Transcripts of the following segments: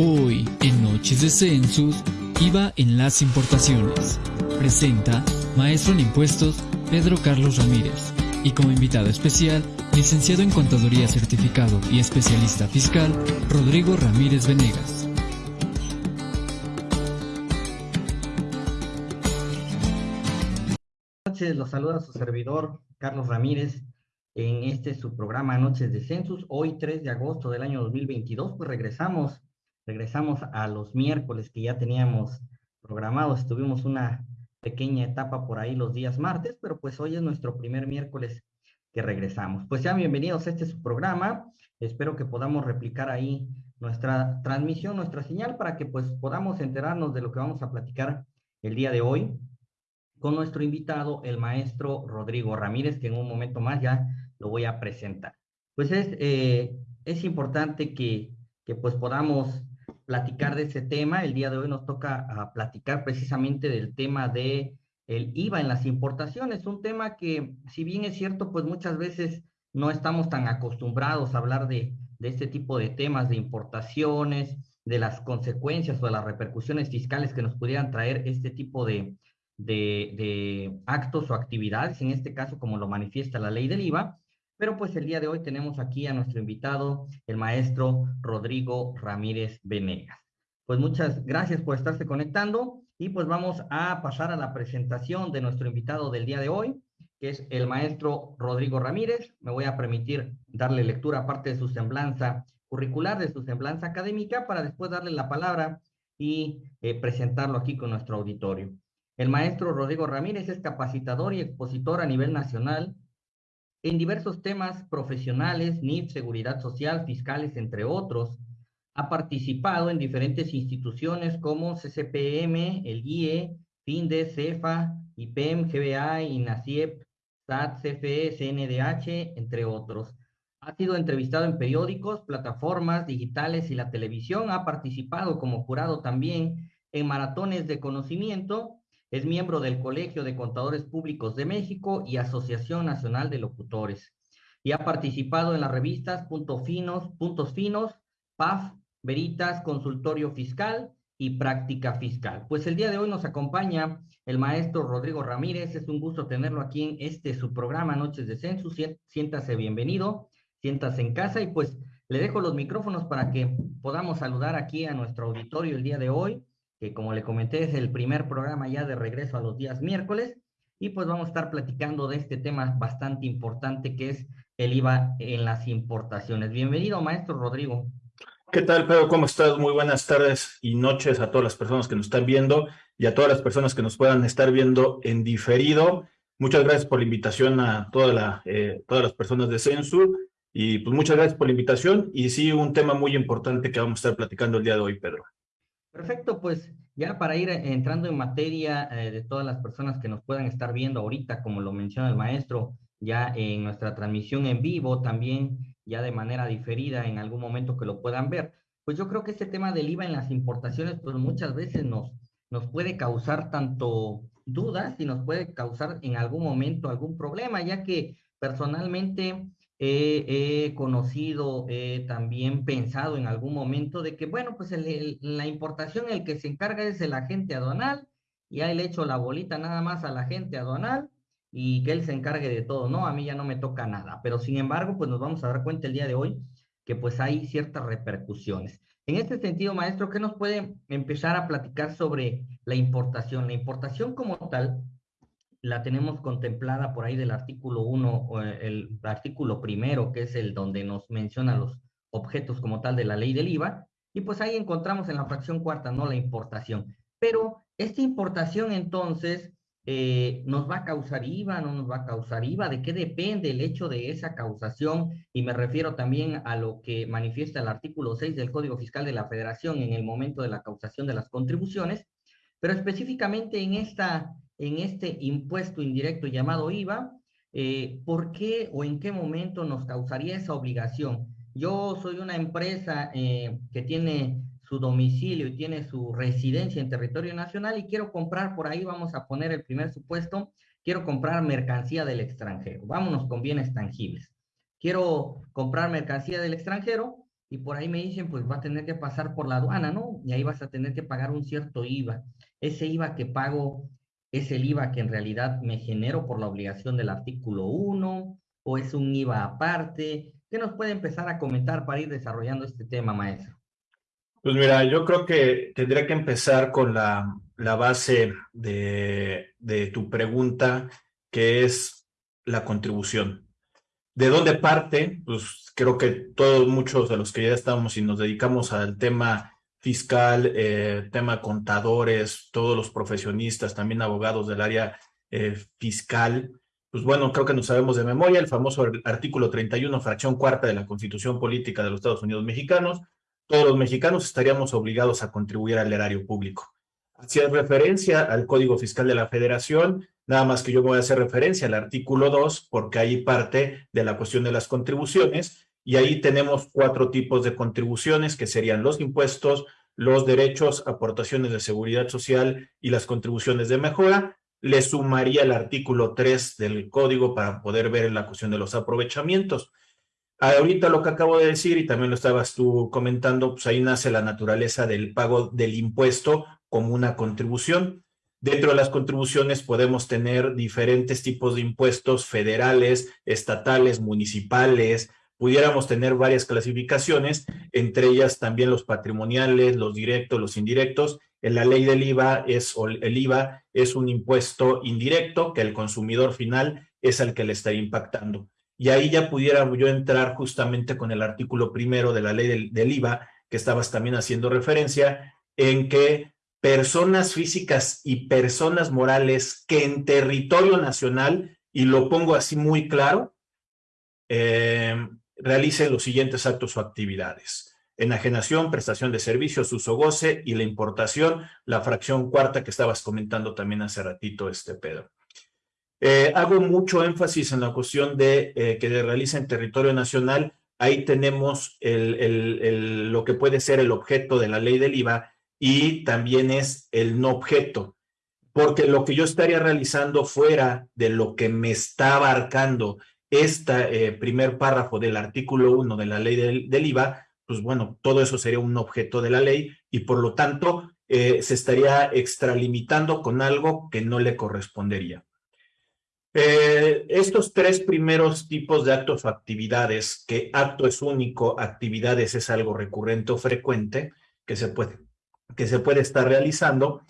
Hoy, en Noches de Census, IVA en las importaciones. Presenta Maestro en Impuestos Pedro Carlos Ramírez y como invitado especial, licenciado en Contaduría Certificado y especialista fiscal, Rodrigo Ramírez Venegas. Noches, los saluda su servidor Carlos Ramírez en este su programa Noches de Census. Hoy 3 de agosto del año 2022, pues regresamos regresamos a los miércoles que ya teníamos programados. Tuvimos una pequeña etapa por ahí los días martes, pero pues hoy es nuestro primer miércoles que regresamos. Pues ya bienvenidos este su programa. Espero que podamos replicar ahí nuestra transmisión, nuestra señal, para que pues podamos enterarnos de lo que vamos a platicar el día de hoy con nuestro invitado, el maestro Rodrigo Ramírez, que en un momento más ya lo voy a presentar. Pues es, eh, es importante que, que pues podamos platicar de ese tema. El día de hoy nos toca ah, platicar precisamente del tema de el IVA en las importaciones, un tema que, si bien es cierto, pues muchas veces no estamos tan acostumbrados a hablar de, de este tipo de temas de importaciones, de las consecuencias o de las repercusiones fiscales que nos pudieran traer este tipo de, de, de actos o actividades, en este caso como lo manifiesta la ley del IVA, pero pues el día de hoy tenemos aquí a nuestro invitado, el maestro Rodrigo Ramírez Venegas. Pues muchas gracias por estarse conectando y pues vamos a pasar a la presentación de nuestro invitado del día de hoy, que es el maestro Rodrigo Ramírez. Me voy a permitir darle lectura aparte de su semblanza curricular, de su semblanza académica, para después darle la palabra y eh, presentarlo aquí con nuestro auditorio. El maestro Rodrigo Ramírez es capacitador y expositor a nivel nacional en diversos temas profesionales, NIF, seguridad social, fiscales, entre otros. Ha participado en diferentes instituciones como CCPM, el IE, FINDE, CEFA, IPEM, GBA, INACIEP, SAT, CFE, CNDH, entre otros. Ha sido entrevistado en periódicos, plataformas digitales y la televisión. Ha participado como jurado también en maratones de conocimiento es miembro del Colegio de Contadores Públicos de México y Asociación Nacional de Locutores. Y ha participado en las revistas Puntos Finos, Puntos Finos, PAF, Veritas, Consultorio Fiscal y Práctica Fiscal. Pues el día de hoy nos acompaña el maestro Rodrigo Ramírez. Es un gusto tenerlo aquí en este su programa Noches de Census. Siéntase bienvenido, siéntase en casa y pues le dejo los micrófonos para que podamos saludar aquí a nuestro auditorio el día de hoy que como le comenté es el primer programa ya de regreso a los días miércoles, y pues vamos a estar platicando de este tema bastante importante que es el IVA en las importaciones. Bienvenido, maestro Rodrigo. ¿Qué tal, Pedro? ¿Cómo estás? Muy buenas tardes y noches a todas las personas que nos están viendo y a todas las personas que nos puedan estar viendo en diferido. Muchas gracias por la invitación a toda la, eh, todas las personas de Censu y pues muchas gracias por la invitación y sí, un tema muy importante que vamos a estar platicando el día de hoy, Pedro. Perfecto, pues ya para ir eh, entrando en materia eh, de todas las personas que nos puedan estar viendo ahorita, como lo menciona el maestro, ya en nuestra transmisión en vivo, también ya de manera diferida en algún momento que lo puedan ver, pues yo creo que este tema del IVA en las importaciones, pues muchas veces nos, nos puede causar tanto dudas y nos puede causar en algún momento algún problema, ya que personalmente he, conocido, he también pensado en algún momento de que, bueno, pues la importación el que se encarga es el agente aduanal, y ahí le echo la bolita nada más al agente aduanal y que él se encargue de todo, ¿no? A mí ya no me toca nada, pero sin embargo, pues nos vamos a dar cuenta el día de hoy que pues hay ciertas repercusiones. En este sentido, maestro, ¿qué nos puede empezar a platicar sobre la importación? La importación como tal la tenemos contemplada por ahí del artículo 1, el artículo primero, que es el donde nos menciona los objetos como tal de la ley del IVA, y pues ahí encontramos en la fracción cuarta, ¿no? La importación. Pero esta importación entonces eh, nos va a causar IVA, no nos va a causar IVA, ¿de qué depende el hecho de esa causación? Y me refiero también a lo que manifiesta el artículo 6 del Código Fiscal de la Federación en el momento de la causación de las contribuciones, pero específicamente en esta en este impuesto indirecto llamado IVA, eh, ¿por qué o en qué momento nos causaría esa obligación? Yo soy una empresa eh, que tiene su domicilio y tiene su residencia en territorio nacional y quiero comprar por ahí, vamos a poner el primer supuesto, quiero comprar mercancía del extranjero. Vámonos con bienes tangibles. Quiero comprar mercancía del extranjero y por ahí me dicen, pues va a tener que pasar por la aduana, ¿no? Y ahí vas a tener que pagar un cierto IVA. Ese IVA que pago es el IVA que en realidad me genero por la obligación del artículo 1 o es un IVA aparte. ¿Qué nos puede empezar a comentar para ir desarrollando este tema, maestro? Pues mira, yo creo que tendría que empezar con la, base de, de tu pregunta, que es la contribución. ¿De dónde parte? Pues creo que todos, muchos de los que ya estamos y nos dedicamos al tema fiscal, eh, tema contadores, todos los profesionistas, también abogados del área eh, fiscal, pues bueno, creo que nos sabemos de memoria el famoso artículo 31, fracción cuarta de la Constitución Política de los Estados Unidos Mexicanos. Todos los mexicanos estaríamos obligados a contribuir al erario público. Hacía referencia al Código Fiscal de la Federación, nada más que yo voy a hacer referencia al artículo 2, porque ahí parte de la cuestión de las contribuciones, y ahí tenemos cuatro tipos de contribuciones, que serían los impuestos, los derechos, aportaciones de seguridad social y las contribuciones de mejora. Le sumaría el artículo 3 del código para poder ver la cuestión de los aprovechamientos. Ahorita lo que acabo de decir, y también lo estabas tú comentando, pues ahí nace la naturaleza del pago del impuesto como una contribución. Dentro de las contribuciones podemos tener diferentes tipos de impuestos federales, estatales, municipales, pudiéramos tener varias clasificaciones, entre ellas también los patrimoniales, los directos, los indirectos. En la ley del IVA es, el IVA es un impuesto indirecto que el consumidor final es el que le está impactando. Y ahí ya pudiera yo entrar justamente con el artículo primero de la ley del, del IVA, que estabas también haciendo referencia, en que personas físicas y personas morales que en territorio nacional, y lo pongo así muy claro, eh, realicen los siguientes actos o actividades. Enajenación, prestación de servicios, uso goce y la importación, la fracción cuarta que estabas comentando también hace ratito, este Pedro. Eh, hago mucho énfasis en la cuestión de eh, que realiza en territorio nacional. Ahí tenemos lo que puede ser el objeto de la ley del IVA y también es el no objeto, porque lo que yo estaría realizando fuera de lo que me está abarcando este primer párrafo del artículo 1 de la ley del, IVA, pues bueno, todo eso sería un objeto de la ley y por lo tanto eh, se estaría extralimitando con algo que no le correspondería. Eh, estos tres primeros tipos de actos o actividades, que acto es único, actividades es algo recurrente o frecuente, que se puede, que se puede estar realizando,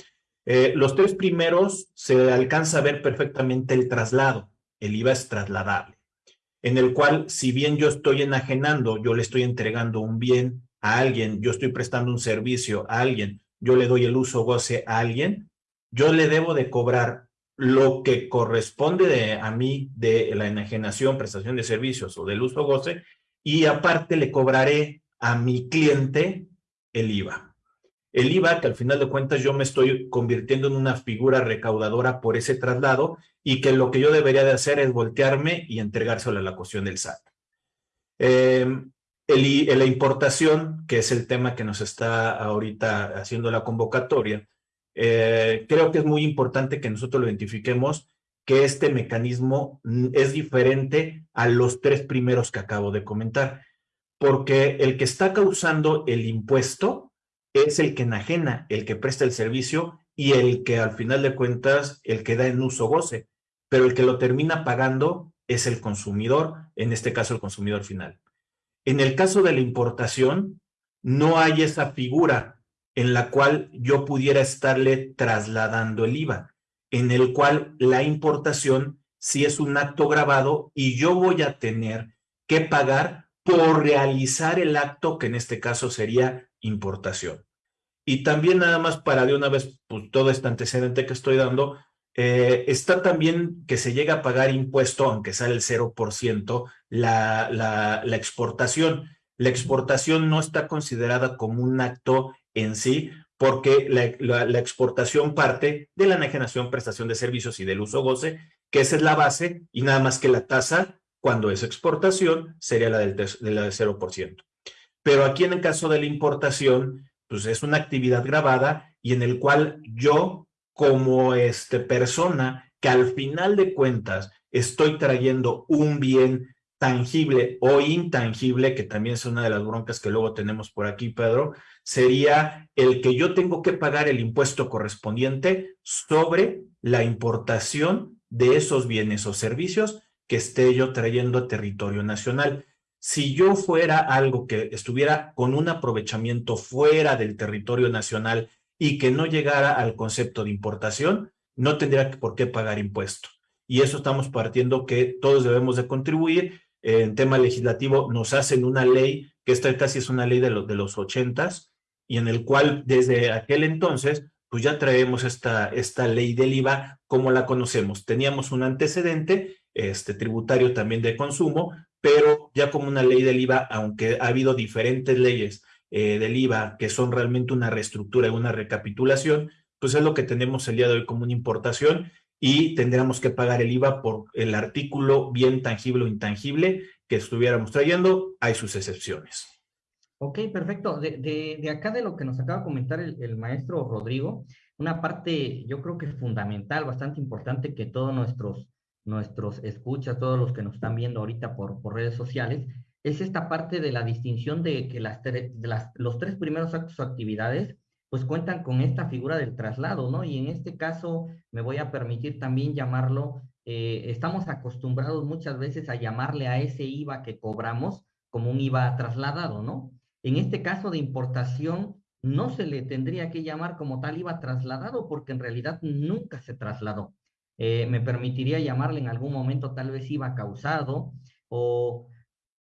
los tres primeros se alcanza a ver perfectamente el traslado, el IVA es trasladable en el cual si bien yo estoy enajenando, yo le estoy entregando un bien a alguien, yo estoy prestando un servicio a alguien, yo le doy el uso goce a alguien, yo le debo de cobrar lo que corresponde de, a mí de la enajenación, prestación de servicios o del uso goce, y aparte le cobraré a mi cliente el IVA el IVA, que al final de cuentas yo me estoy convirtiendo en una figura recaudadora por ese traslado y que lo que yo debería de hacer es voltearme y entregárselo a la cuestión del SAT. Em, la importación, que es el tema que nos está ahorita haciendo la convocatoria, eh, creo que es muy importante que nosotros lo identifiquemos que este mecanismo es diferente a los tres primeros que acabo de comentar, porque el que está causando el impuesto es el que enajena, el que presta el servicio y el que al final de cuentas, el que da en uso goce, pero el que lo termina pagando es el consumidor, en este caso el consumidor final. En el caso de la importación, no hay esa figura en la cual yo pudiera estarle trasladando el IVA, en el cual la importación sí es un acto grabado y yo voy a tener que pagar por realizar el acto que en este caso sería importación. Y también nada más para de una vez, pues todo este antecedente que estoy dando, eh, está también que se llega a pagar impuesto, aunque sale el 0%, la, la, la exportación. La exportación no está considerada como un acto en sí, porque la, exportación parte de la enajenación, prestación de servicios y del uso goce, que esa es la base, y nada más que la tasa, cuando es exportación, sería la del, de la del 0%. Pero aquí en el caso de la importación, pues es una actividad grabada y en el cual yo como este persona que al final de cuentas estoy trayendo un bien tangible o intangible, que también es una de las broncas que luego tenemos por aquí, Pedro, sería el que yo tengo que pagar el impuesto correspondiente sobre la importación de esos bienes o servicios que esté yo trayendo a territorio nacional. Si yo fuera algo que estuviera con un aprovechamiento fuera del territorio nacional y que no llegara al concepto de importación, no tendría por qué pagar impuesto. Y eso estamos partiendo que todos debemos de contribuir. En tema legislativo nos hacen una ley, que esta casi es una ley de, de los ochentas, y en el cual desde aquel entonces, pues ya traemos esta, esta ley del IVA como la conocemos. Teníamos un antecedente este, tributario también de consumo, pero ya como una ley del IVA, aunque ha habido diferentes leyes eh, del IVA que son realmente una reestructura y una recapitulación, pues es lo que tenemos el día de hoy como una importación y tendríamos que pagar el IVA por el artículo bien tangible o intangible que estuviéramos trayendo. Hay sus excepciones. Ok, perfecto. De, acá de lo que nos acaba de comentar el, el, maestro Rodrigo, una parte yo creo que fundamental, bastante importante que todos nuestros nuestros escuchas, todos los que nos están viendo ahorita por, por redes sociales, es esta parte de la distinción de que las, de las, los tres primeros actos o actividades pues cuentan con esta figura del traslado, ¿no? Y en este caso me voy a permitir también llamarlo, eh, estamos acostumbrados muchas veces a llamarle a ese IVA que cobramos como un IVA trasladado, ¿no? En este caso de importación, no se le tendría que llamar como tal IVA trasladado porque en realidad nunca se trasladó. Eh, me permitiría llamarle en algún momento tal vez IVA causado, o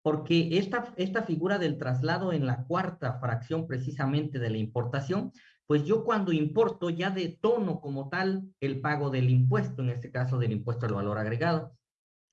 porque esta, esta figura del traslado en la cuarta fracción precisamente de la importación, pues yo cuando importo ya detono como tal el pago del impuesto, en este caso del impuesto al valor agregado.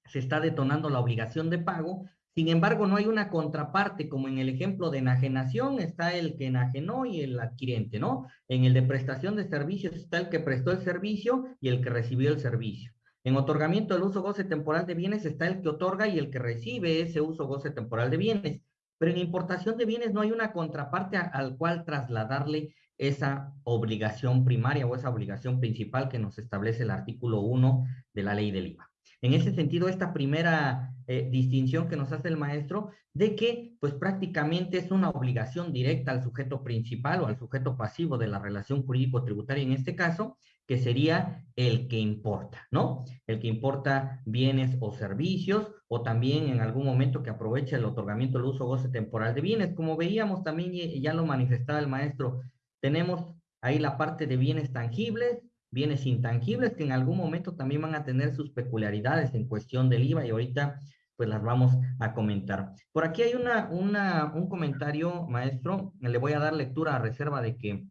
Se está detonando la obligación de pago sin embargo, no hay una contraparte, como en el ejemplo de enajenación está el que enajenó y el adquirente, ¿no? En el de prestación de servicios está el que prestó el servicio y el que recibió el servicio. En otorgamiento del uso goce temporal de bienes está el que otorga y el que recibe ese uso goce temporal de bienes. Pero en importación de bienes no hay una contraparte al cual trasladarle esa obligación primaria o esa obligación principal que nos establece el artículo 1 de la ley del IVA. En ese sentido, esta primera eh, distinción que nos hace el maestro de que pues prácticamente es una obligación directa al sujeto principal o al sujeto pasivo de la relación jurídico-tributaria en este caso, que sería el que importa, ¿no? El que importa bienes o servicios o también en algún momento que aprovecha el otorgamiento del uso goce temporal de bienes. Como veíamos también, ya lo manifestaba el maestro, tenemos ahí la parte de bienes tangibles, bienes intangibles que en algún momento también van a tener sus peculiaridades en cuestión del IVA y ahorita pues las vamos a comentar. Por aquí hay una, una, un comentario, maestro, le voy a dar lectura a reserva de que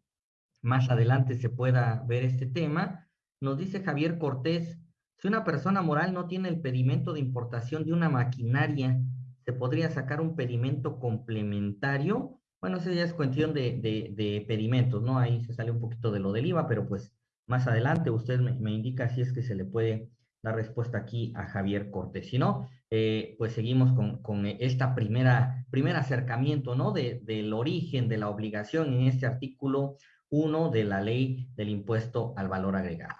más adelante se pueda ver este tema. Nos dice Javier Cortés, si una persona moral no tiene el pedimento de importación de una maquinaria, ¿se podría sacar un pedimento complementario? Bueno, eso ya es cuestión de, de, de pedimentos, ¿no? Ahí se sale un poquito de lo del IVA, pero pues más adelante usted me, indica si es que se le puede dar respuesta aquí a Javier Cortés. Si no, eh, pues seguimos con, con, esta primera, primer acercamiento, ¿no? De, del origen de la obligación en este artículo 1 de la ley del impuesto al valor agregado.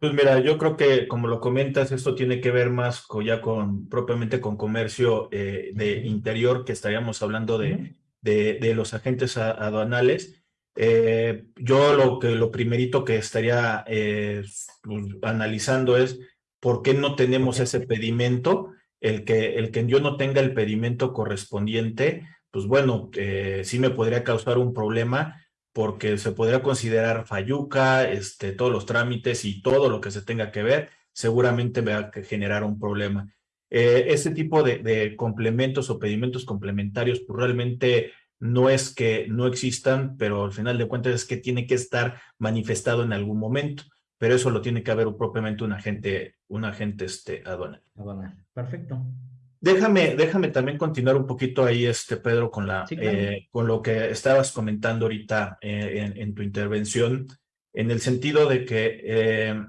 Pues mira, yo creo que como lo comentas, esto tiene que ver más con, ya con propiamente con comercio eh, de interior, que estaríamos hablando de, de, de los agentes aduanales. Eh, yo lo que lo primerito que estaría eh, pues, analizando es por qué no tenemos ese pedimento, el que, el que yo no tenga el pedimento correspondiente, pues bueno, eh, sí me podría causar un problema porque se podría considerar falluca, este, todos los trámites y todo lo que se tenga que ver, seguramente me va a generar un problema. ese tipo de, de, complementos o pedimentos complementarios, pues realmente no es que no existan, pero al final de cuentas es que tiene que estar manifestado en algún momento, pero eso lo tiene que haber propiamente un agente, un agente este, aduanal. Perfecto. Déjame, déjame también continuar un poquito ahí, este Pedro, con, la, eh, con lo que estabas comentando ahorita eh, en, tu intervención, en el sentido de que eh,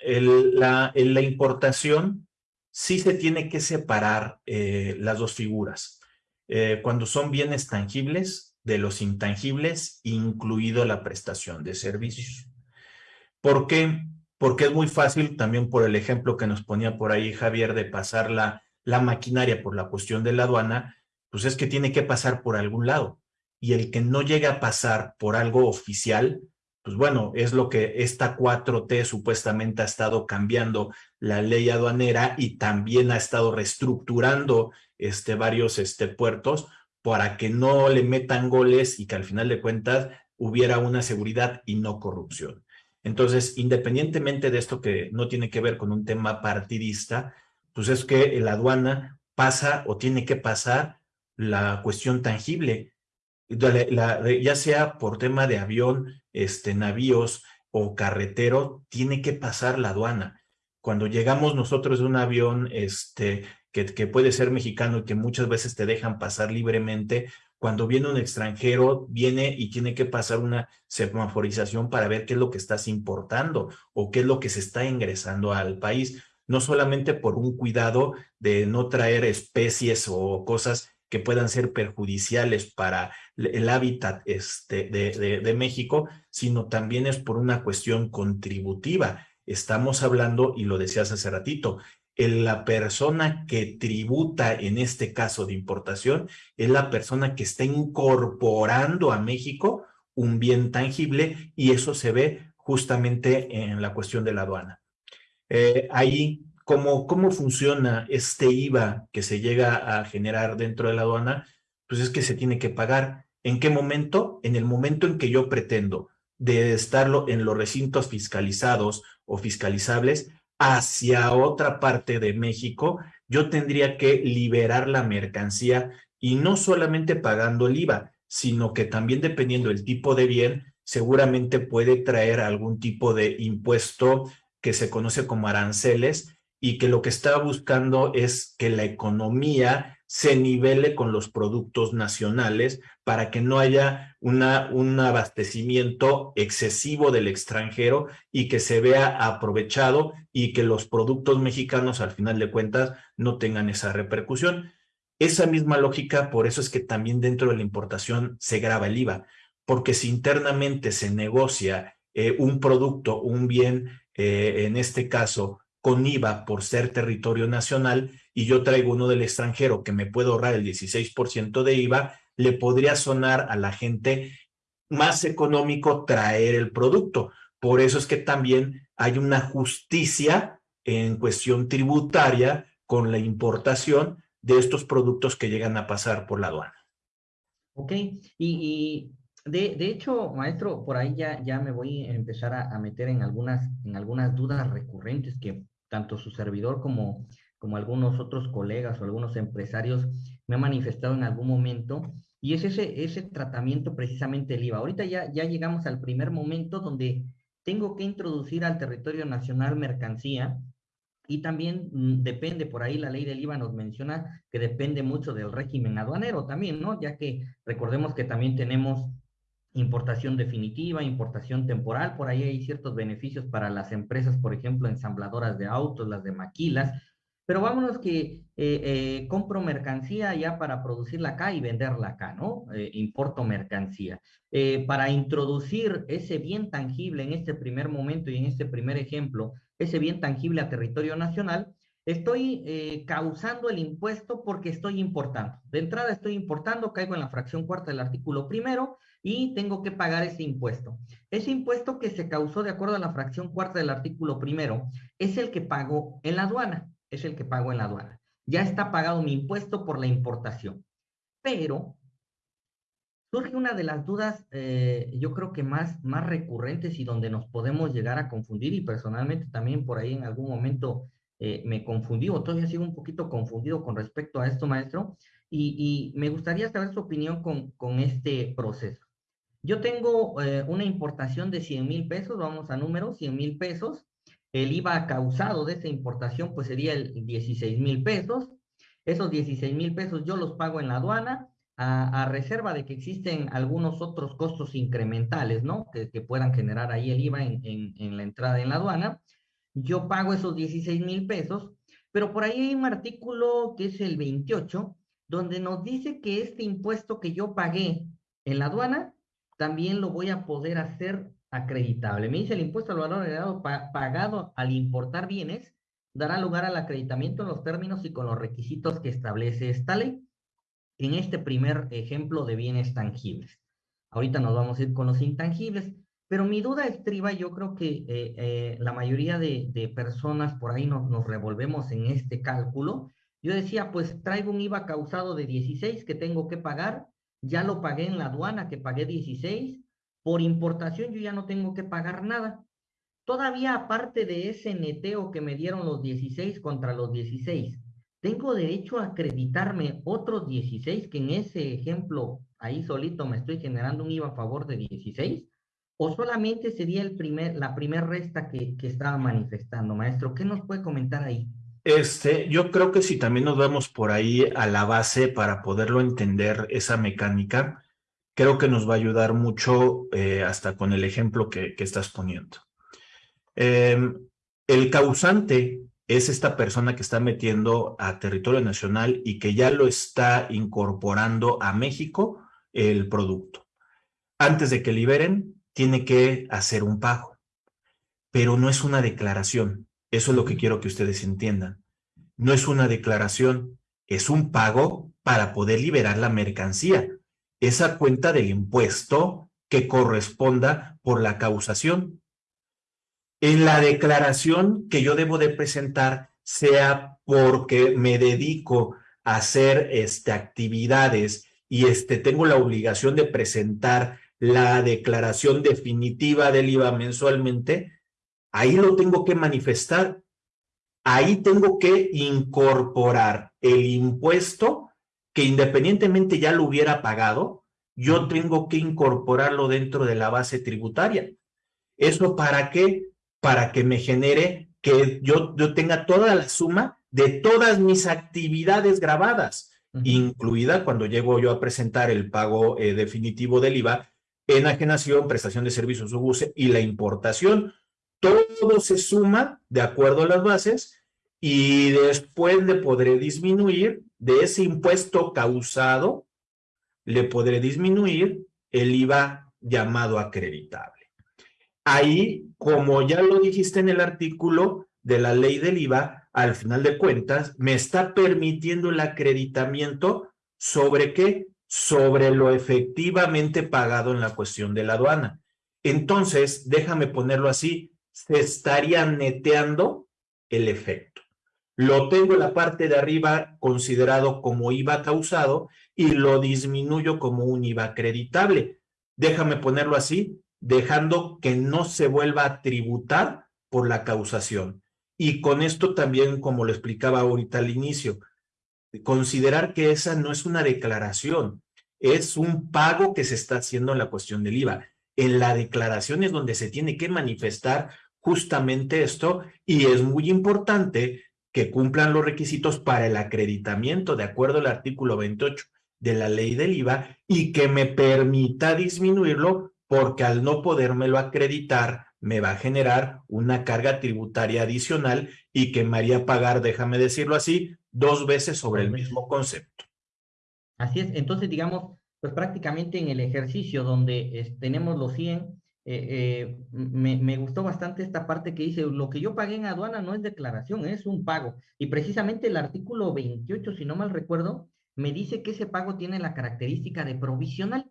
la, en la importación sí se tiene que separar las dos figuras. Eh, cuando son bienes tangibles de los intangibles, incluido la prestación de servicios. ¿Por qué? Porque es muy fácil, también por el ejemplo que nos ponía por ahí Javier, de pasar la, la maquinaria por la cuestión de la aduana, pues es que tiene que pasar por algún lado. Y el que no llega a pasar por algo oficial, pues bueno, es lo que esta 4T supuestamente ha estado cambiando la ley aduanera y también ha estado reestructurando este, varios este, puertos para que no le metan goles y que al final de cuentas hubiera una seguridad y no corrupción. Entonces, independientemente de esto que no tiene que ver con un tema partidista, pues es que la aduana pasa o tiene que pasar la cuestión tangible, ya sea por tema de avión, este, navíos o carretero, tiene que pasar la aduana. Cuando llegamos nosotros de un avión este, que, puede ser mexicano y que muchas veces te dejan pasar libremente, cuando viene un extranjero, viene y tiene que pasar una semaforización para ver qué es lo que estás importando o qué es lo que se está ingresando al país, no solamente por un cuidado de no traer especies o cosas que puedan ser perjudiciales para el hábitat este, de, de México, sino también es por una cuestión contributiva. Estamos hablando, y lo decías hace ratito, la persona que tributa en este caso de importación es la persona que está incorporando a México un bien tangible y eso se ve justamente en la cuestión de la aduana. Eh, ahí, ¿cómo, ¿cómo funciona este IVA que se llega a generar dentro de la aduana? Pues es que se tiene que pagar. ¿En qué momento? En el momento en que yo pretendo de estarlo en los recintos fiscalizados o fiscalizables, hacia otra parte de México, yo tendría que liberar la mercancía y no solamente pagando el IVA, sino que también dependiendo del tipo de bien, seguramente puede traer algún tipo de impuesto que se conoce como aranceles y que lo que está buscando es que la economía se nivele con los productos nacionales para que no haya un abastecimiento excesivo del extranjero y que se vea aprovechado y que los productos mexicanos al final de cuentas no tengan esa repercusión. Esa misma lógica, por eso es que también dentro de la importación se graba el IVA, porque si internamente se negocia eh, un producto, un bien, eh, en este caso, con IVA por ser territorio nacional y yo traigo uno del extranjero que me puede ahorrar el 16% de IVA, le podría sonar a la gente más económico traer el producto. Por eso es que también hay una justicia en cuestión tributaria con la importación de estos productos que llegan a pasar por la aduana. Ok, y, de, hecho, maestro, por ahí ya, ya me voy a empezar a, meter en algunas, en algunas dudas recurrentes que tanto su servidor como, como algunos otros colegas o algunos empresarios me han manifestado en algún momento, y es ese, ese tratamiento precisamente del IVA. Ahorita ya, ya llegamos al primer momento donde tengo que introducir al territorio nacional mercancía y también mm, depende, por ahí la ley del IVA nos menciona que depende mucho del régimen aduanero también, ¿no? Ya que recordemos que también tenemos importación definitiva, importación temporal, por ahí hay ciertos beneficios para las empresas, por ejemplo, ensambladoras de autos, las de maquilas, pero vámonos que eh, eh, compro mercancía ya para producirla acá y venderla acá, ¿no? Eh, importo mercancía. para introducir ese bien tangible en este primer momento y en este primer ejemplo, ese bien tangible a territorio nacional, estoy causando el impuesto porque estoy importando. De entrada estoy importando, caigo en la fracción cuarta del artículo primero, y tengo que pagar ese impuesto. Ese impuesto que se causó de acuerdo a la fracción cuarta del artículo primero es el que pago en la aduana, es el que pago en la aduana. Ya está pagado mi impuesto por la importación. Pero surge una de las dudas, eh, yo creo que más, más recurrentes y donde nos podemos llegar a confundir y personalmente también por ahí en algún momento eh, me confundí o todavía sigo un poquito confundido con respecto a esto, maestro, y, me gustaría saber su opinión con, con este proceso. Yo tengo eh, una importación de 100 mil pesos, vamos a números, 100 mil pesos. El IVA causado de esa importación pues sería el 16 mil pesos. Esos 16 mil pesos yo los pago en la aduana a, reserva de que existen algunos otros costos incrementales, ¿no? Que, puedan generar ahí el IVA en, en la entrada en la aduana. Yo pago esos 16 mil pesos, pero por ahí hay un artículo que es el 28, donde nos dice que este impuesto que yo pagué en la aduana también lo voy a poder hacer acreditable. Me dice el impuesto al valor agregado pagado al importar bienes dará lugar al acreditamiento en los términos y con los requisitos que establece esta ley. En este primer ejemplo de bienes tangibles. Ahorita nos vamos a ir con los intangibles, pero mi duda estriba, yo creo que eh, eh, la mayoría de, de, personas por ahí nos, nos revolvemos en este cálculo. Yo decía, pues traigo un IVA causado de 16 que tengo que pagar, ya lo pagué en la aduana que pagué 16, por importación yo ya no tengo que pagar nada. Todavía aparte de ese neteo que me dieron los 16 contra los 16, tengo derecho a acreditarme otros 16, que en ese ejemplo ahí solito me estoy generando un IVA a favor de 16, o solamente sería el primer, la primera resta que, que estaba manifestando, maestro. ¿Qué nos puede comentar ahí? Este, yo creo que si también nos vamos por ahí a la base para poderlo entender esa mecánica, creo que nos va a ayudar mucho eh, hasta con el ejemplo que, estás poniendo. Eh, el causante es esta persona que está metiendo a territorio nacional y que ya lo está incorporando a México el producto. Antes de que liberen, tiene que hacer un pago, pero no es una declaración. Eso es lo que quiero que ustedes entiendan. No es una declaración, es un pago para poder liberar la mercancía. Esa cuenta del impuesto que corresponda por la causación en la declaración que yo debo de presentar sea porque me dedico a hacer este, actividades y este, tengo la obligación de presentar la declaración definitiva del IVA mensualmente, ahí lo tengo que manifestar. Ahí tengo que incorporar el impuesto que independientemente ya lo hubiera pagado, yo tengo que incorporarlo dentro de la base tributaria. ¿Eso para qué? para que me genere que yo, yo tenga toda la suma de todas mis actividades grabadas, incluida cuando llego yo a presentar el pago eh, definitivo del IVA, enajenación, prestación de servicios o y la importación. Todo se suma de acuerdo a las bases y después le podré disminuir de ese impuesto causado, le podré disminuir el IVA llamado acreditable. Ahí, como ya lo dijiste en el artículo de la ley del IVA, al final de cuentas, me está permitiendo el acreditamiento sobre qué? Sobre lo efectivamente pagado en la cuestión de la aduana. Entonces, déjame ponerlo así, se estaría neteando el efecto. Lo tengo en la parte de arriba considerado como IVA causado y lo disminuyo como un IVA acreditable. Déjame ponerlo así, dejando que no se vuelva a tributar por la causación. Y con esto también, como lo explicaba ahorita al inicio, considerar que esa no es una declaración, es un pago que se está haciendo en la cuestión del IVA. En la declaración es donde se tiene que manifestar justamente esto y es muy importante que cumplan los requisitos para el acreditamiento de acuerdo al artículo 28 de la ley del IVA y que me permita disminuirlo porque al no podérmelo acreditar me va a generar una carga tributaria adicional y que me haría pagar, déjame decirlo así, dos veces sobre el mismo concepto. Así es, entonces digamos, pues prácticamente en el ejercicio donde tenemos los 100, eh, eh, me, gustó bastante esta parte que dice, lo que yo pagué en aduana no es declaración, es un pago. Y precisamente el artículo 28, si no mal recuerdo, me dice que ese pago tiene la característica de provisional.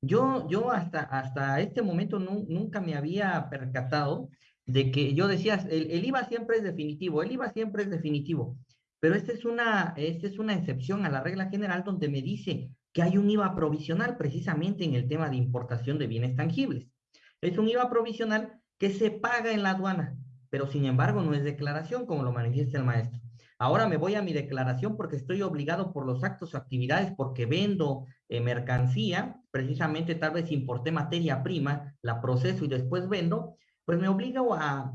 Yo, yo hasta, hasta este momento nunca me había percatado de que yo decía, el, el, IVA siempre es definitivo, el IVA siempre es definitivo, pero esta es, una, esta es una excepción a la regla general donde me dice que hay un IVA provisional precisamente en el tema de importación de bienes tangibles. Es un IVA provisional que se paga en la aduana, pero sin embargo no es declaración como lo manifiesta el maestro. Ahora me voy a mi declaración porque estoy obligado por los actos o actividades porque vendo eh, mercancía, precisamente tal vez importé materia prima, la proceso y después vendo, pues me obligo a,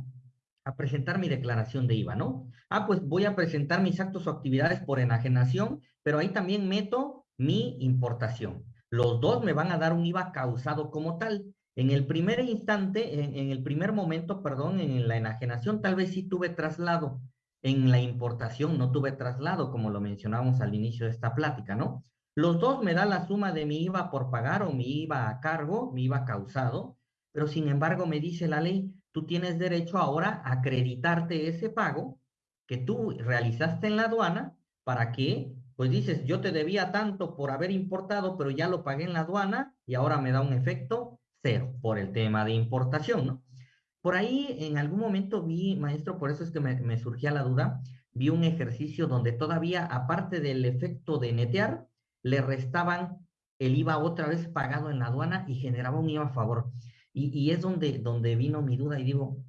a presentar mi declaración de IVA, ¿no? Ah, pues voy a presentar mis actos o actividades por enajenación, pero ahí también meto mi importación. Los dos me van a dar un IVA causado como tal. En el primer instante, en, el primer momento, perdón, en la enajenación, tal vez sí tuve traslado, en la importación no tuve traslado, como lo mencionamos al inicio de esta plática, ¿no? Los dos me da la suma de mi IVA por pagar o mi IVA a cargo, mi IVA causado, pero sin embargo me dice la ley, tú tienes derecho ahora a acreditarte ese pago que tú realizaste en la aduana para que, pues dices, yo te debía tanto por haber importado, pero ya lo pagué en la aduana y ahora me da un efecto cero por el tema de importación, ¿no? Por ahí en algún momento vi, maestro, por eso es que me, surgía la duda, vi un ejercicio donde todavía, aparte del efecto de netear, le restaban el IVA otra vez pagado en la aduana y generaba un IVA a favor. Y, y es donde, donde vino mi duda y digo,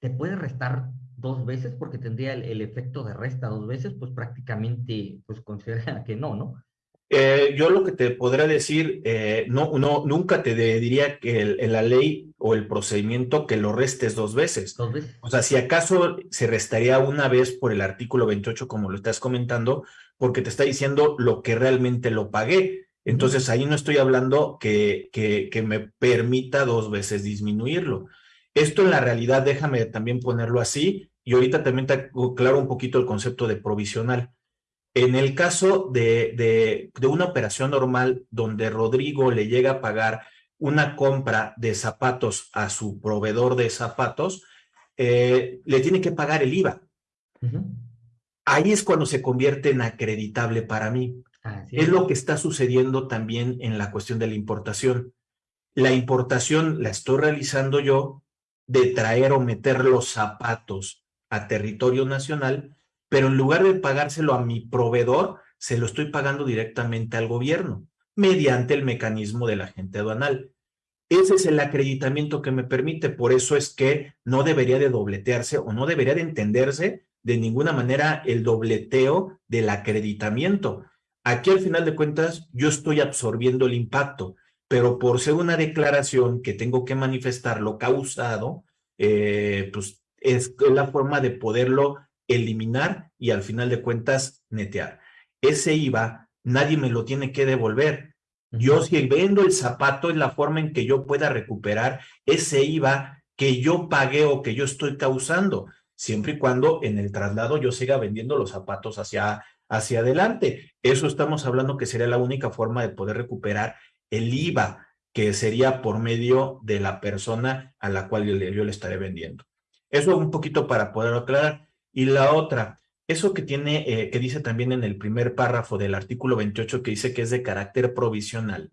¿te puede restar dos veces? Porque tendría el, el efecto de resta dos veces, pues prácticamente, pues considera que no, ¿no? Eh, yo lo que te podría decir, eh, no, no, nunca te diría que el, en la ley o el procedimiento que lo restes dos veces. Dos veces. O sea, si acaso se restaría una vez por el artículo 28, como lo estás comentando, porque te está diciendo lo que realmente lo pagué. Entonces ahí no estoy hablando que, que, que me permita dos veces disminuirlo. Esto en la realidad, déjame también ponerlo así, y ahorita también te aclaro un poquito el concepto de provisional. En el caso de, de, de, una operación normal donde Rodrigo le llega a pagar una compra de zapatos a su proveedor de zapatos, eh, le tiene que pagar el IVA. Uh -huh. Ahí es cuando se convierte en acreditable para mí. Es lo que está sucediendo también en la cuestión de la importación. La importación la estoy realizando yo de traer o meter los zapatos a territorio nacional, pero en lugar de pagárselo a mi proveedor, se lo estoy pagando directamente al gobierno, mediante el mecanismo del agente aduanal. Ese es el acreditamiento que me permite, por eso es que no debería de dobletearse o no debería de entenderse de ninguna manera el dobleteo del acreditamiento. Aquí al final de cuentas yo estoy absorbiendo el impacto, pero por ser una declaración que tengo que manifestar lo causado, eh, pues es la forma de poderlo eliminar y al final de cuentas netear. Ese IVA nadie me lo tiene que devolver. Yo si vendo el zapato es la forma en que yo pueda recuperar ese IVA que yo pagué o que yo estoy causando, siempre y cuando en el traslado yo siga vendiendo los zapatos hacia, hacia adelante. Eso estamos hablando que sería la única forma de poder recuperar el IVA, que sería por medio de la persona a la cual yo le, yo le estaré vendiendo. Eso un poquito para poder aclarar. Y la otra, eso que tiene, eh, que dice también en el primer párrafo del artículo 28, que dice que es de carácter provisional.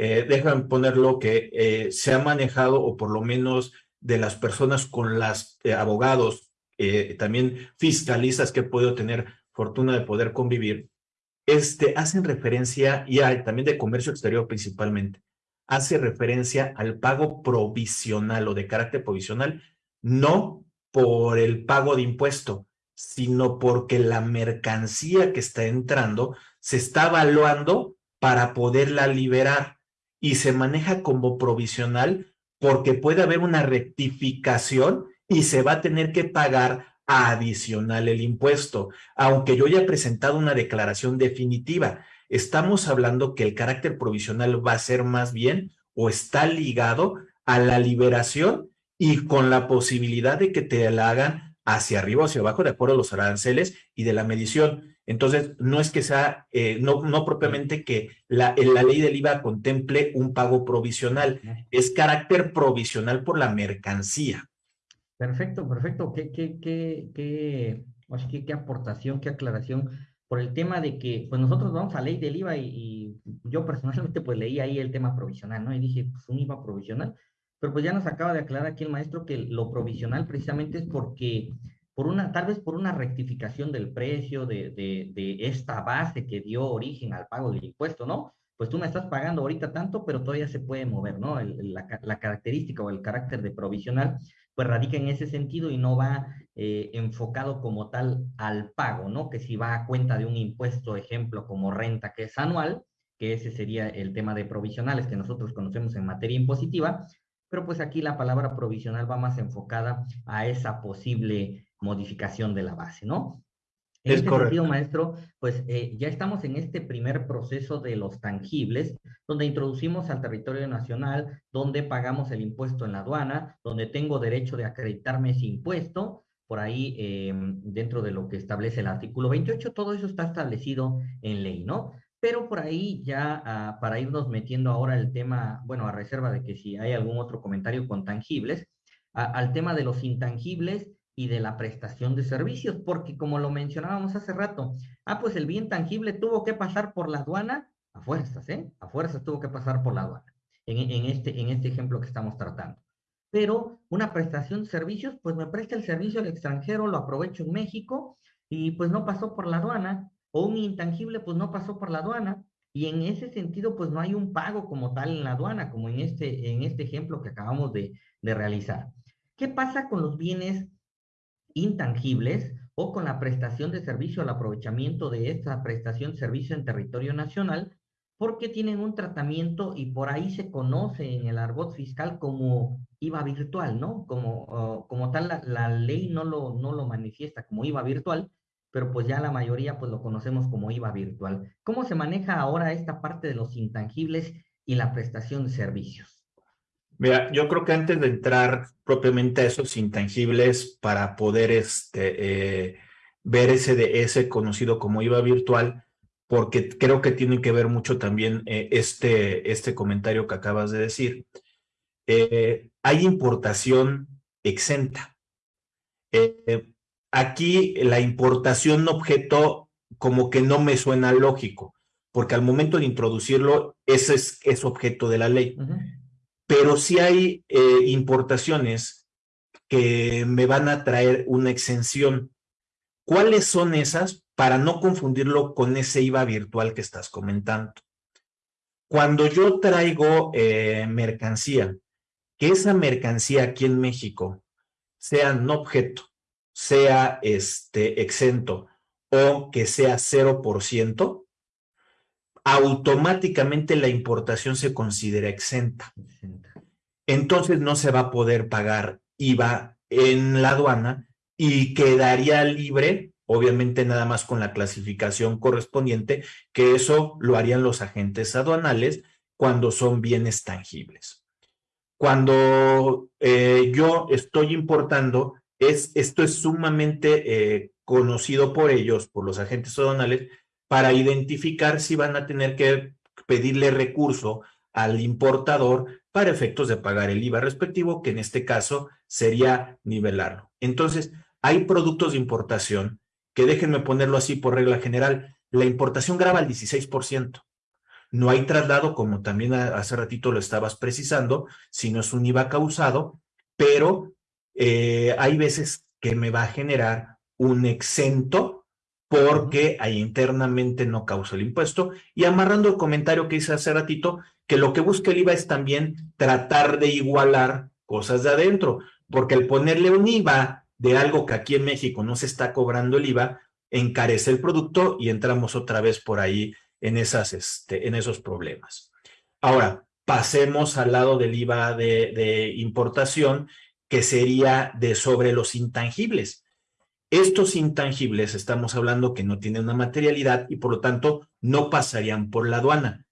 Eh, ponerlo que eh, se ha manejado, o por lo menos de las personas con las eh, abogados, también fiscalistas que he podido tener fortuna de poder convivir, este, hacen referencia, y hay, también de comercio exterior principalmente, hace referencia al pago provisional o de carácter provisional, no por el pago de impuesto, sino porque la mercancía que está entrando se está evaluando para poderla liberar y se maneja como provisional porque puede haber una rectificación y se va a tener que pagar adicional el impuesto, aunque yo haya presentado una declaración definitiva. Estamos hablando que el carácter provisional va a ser más bien o está ligado a la liberación y con la posibilidad de que te la hagan hacia arriba o hacia abajo de acuerdo a los aranceles y de la medición. Entonces, no es que sea, eh, no, no propiamente que la, la ley del IVA contemple un pago provisional, es carácter provisional por la mercancía. Perfecto, perfecto. ¿Qué, qué, qué, qué, qué, qué aportación, qué aclaración por el tema de que, pues nosotros vamos a ley del IVA y, y, yo personalmente pues leí ahí el tema provisional, ¿no? Y dije, pues un IVA provisional, pero pues ya nos acaba de aclarar aquí el maestro que lo provisional precisamente es porque, por una, tal vez por una rectificación del precio de, de, esta base que dio origen al pago del impuesto, ¿no? Pues tú me estás pagando ahorita tanto, pero todavía se puede mover, ¿no? La, característica o el carácter de provisional, pues radica en ese sentido y no va eh, enfocado como tal al pago, ¿no? Que si va a cuenta de un impuesto, ejemplo, como renta, que es anual, que ese sería el tema de provisionales que nosotros conocemos en materia impositiva, pero pues aquí la palabra provisional va más enfocada a esa posible modificación de la base, ¿no? En es este correcto. sentido, maestro, pues eh, ya estamos en este primer proceso de los tangibles, donde introducimos al territorio nacional, donde pagamos el impuesto en la aduana, donde tengo derecho de acreditarme ese impuesto, por ahí eh, dentro de lo que establece el artículo 28, todo eso está establecido en ley, ¿no? Pero por ahí ya uh, para irnos metiendo ahora el tema, bueno, a reserva de que si hay algún otro comentario con tangibles, al tema de los intangibles, y de la prestación de servicios, porque como lo mencionábamos hace rato, ah, pues el bien tangible tuvo que pasar por la aduana a fuerzas, ¿eh? A fuerzas tuvo que pasar por la aduana, en, en, este, en este ejemplo que estamos tratando. Pero una prestación de servicios, pues me presta el servicio al extranjero, lo aprovecho en México y pues no pasó por la aduana, o un intangible pues no pasó por la aduana, y en ese sentido pues no hay un pago como tal en la aduana, como en este, en este ejemplo que acabamos de, de realizar. ¿Qué pasa con los bienes intangibles o con la prestación de servicio, el aprovechamiento de esta prestación de servicio en territorio nacional? Porque tienen un tratamiento y por ahí se conoce en el argot fiscal como IVA virtual, ¿no? Como, uh, como tal, la, la, ley no lo, no lo manifiesta como IVA virtual, pero pues ya la mayoría pues lo conocemos como IVA virtual. ¿Cómo se maneja ahora esta parte de los intangibles y la prestación de servicios? Mira, yo creo que antes de entrar propiamente a esos intangibles para poder este, eh, ver ese, de, ese conocido como IVA virtual, porque creo que tiene que ver mucho también eh, este, este comentario que acabas de decir. Eh, hay importación exenta. Eh, aquí la importación objeto como que no me suena lógico, porque al momento de introducirlo, ese es, es objeto de la ley. Uh -huh. Pero sí hay eh, importaciones que me van a traer una exención. ¿Cuáles son esas? Para no confundirlo con ese IVA virtual que estás comentando. Cuando yo traigo eh, mercancía, que esa mercancía aquí en México sea no objeto, sea este, exento o que sea 0%, automáticamente la importación se considera exenta. Entonces no se va a poder pagar IVA en la aduana y quedaría libre, obviamente nada más con la clasificación correspondiente, que eso lo harían los agentes aduanales cuando son bienes tangibles. Cuando eh, yo estoy importando, es, esto es sumamente eh, conocido por ellos, por los agentes aduanales, para identificar si van a tener que pedirle recurso al importador para efectos de pagar el IVA respectivo, que en este caso sería nivelarlo. Entonces, hay productos de importación que déjenme ponerlo así por regla general, la importación graba el 16%. No hay traslado, como también hace ratito lo estabas precisando, si no es un IVA causado, pero eh, hay veces que me va a generar un exento porque ahí internamente no causa el impuesto. Y amarrando el comentario que hice hace ratito, que lo que busca el IVA es también tratar de igualar cosas de adentro, porque el ponerle un IVA de algo que aquí en México no se está cobrando el IVA, encarece el producto y entramos otra vez por ahí en, esas, este, en esos problemas. Ahora, pasemos al lado del IVA de importación que sería de sobre los intangibles. Estos intangibles estamos hablando que no tienen una materialidad y por lo tanto no pasarían por la aduana.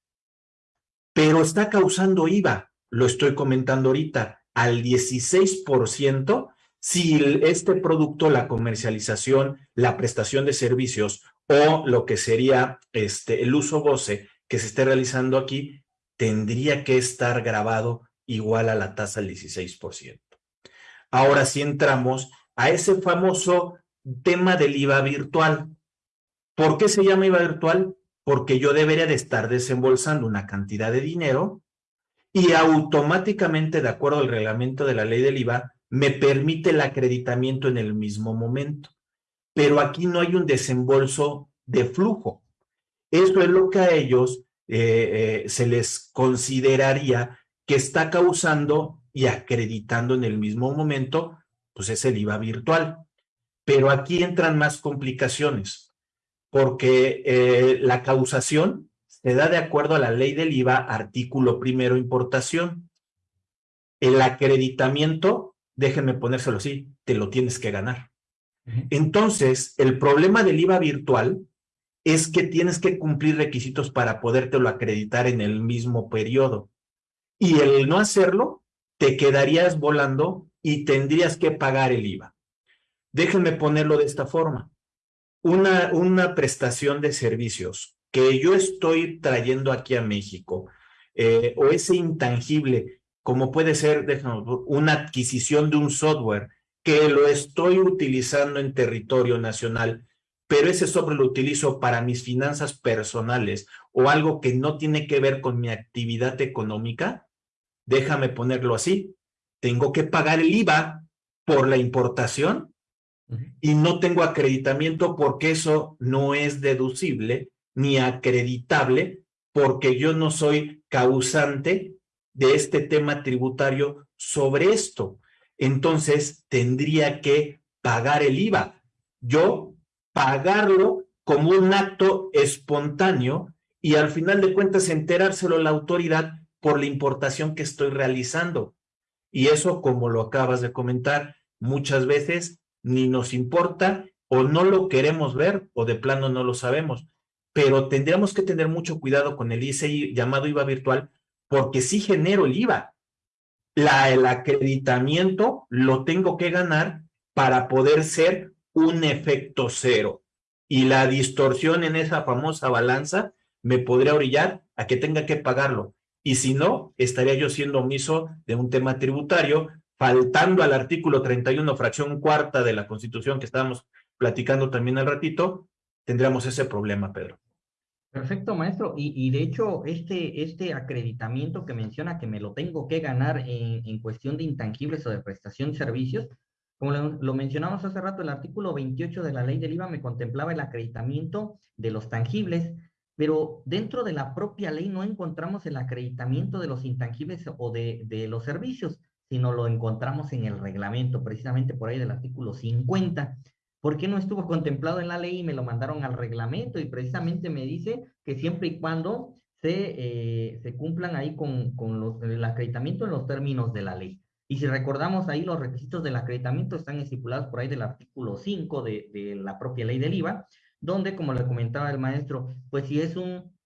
Pero está causando IVA, lo estoy comentando ahorita, al 16% si este producto, la comercialización, la prestación de servicios o lo que sería este, el uso goce que se esté realizando aquí, tendría que estar grabado igual a la tasa del 16%. Ahora sí entramos a ese famoso tema del IVA virtual. ¿Por qué se llama IVA virtual? Porque yo debería de estar desembolsando una cantidad de dinero y automáticamente, de acuerdo al reglamento de la ley del IVA, me permite el acreditamiento en el mismo momento. Pero aquí no hay un desembolso de flujo. Eso es lo que a ellos eh, eh, se les consideraría que está causando y acreditando en el mismo momento, pues es el IVA virtual. Pero aquí entran más complicaciones, porque eh, la causación se da de acuerdo a la ley del IVA, artículo primero, importación. El acreditamiento, déjenme ponérselo así, te lo tienes que ganar. Entonces, el problema del IVA virtual es que tienes que cumplir requisitos para podértelo acreditar en el mismo periodo. Y el no hacerlo, te quedarías volando y tendrías que pagar el IVA. Déjenme ponerlo de esta forma. Una, una prestación de servicios que yo estoy trayendo aquí a México, eh, o ese intangible, como puede ser una adquisición de un software que lo estoy utilizando en territorio nacional, pero ese sobre lo utilizo para mis finanzas personales o algo que no tiene que ver con mi actividad económica, déjame ponerlo así, tengo que pagar el IVA por la importación y no tengo acreditamiento porque eso no es deducible ni acreditable porque yo no soy causante de este tema tributario sobre esto. Entonces tendría que pagar el IVA. Yo pagarlo como un acto espontáneo y al final de cuentas enterárselo a la autoridad por la importación que estoy realizando. Y eso, como lo acabas de comentar, muchas veces ni nos importa o no lo queremos ver o de plano no lo sabemos. Pero tendríamos que tener mucho cuidado con el ICI llamado IVA virtual porque sí genero el IVA. La, el acreditamiento lo tengo que ganar para poder ser un efecto cero. Y la distorsión en esa famosa balanza me podría orillar a que tenga que pagarlo. Y si no, estaría yo siendo omiso de un tema tributario faltando al artículo 31, fracción cuarta de la Constitución que estábamos platicando también al ratito, tendríamos ese problema, Pedro. Perfecto, maestro. Y, de hecho, este, este acreditamiento que menciona que me lo tengo que ganar en, cuestión de intangibles o de prestación de servicios, como lo, lo, mencionamos hace rato, el artículo 28 de la ley del IVA me contemplaba el acreditamiento de los tangibles, pero dentro de la propia ley no encontramos el acreditamiento de los intangibles o de, de los servicios sino lo encontramos en el reglamento, precisamente por ahí del artículo 50. ¿Por qué no estuvo contemplado en la ley y me lo mandaron al reglamento? Y precisamente me dice que siempre y cuando se, eh, se cumplan ahí con, con los, el acreditamiento en los términos de la ley. Y si recordamos ahí, los requisitos del acreditamiento están estipulados por ahí del artículo 5 de, de la propia ley del IVA, donde, como le comentaba el maestro, pues si es un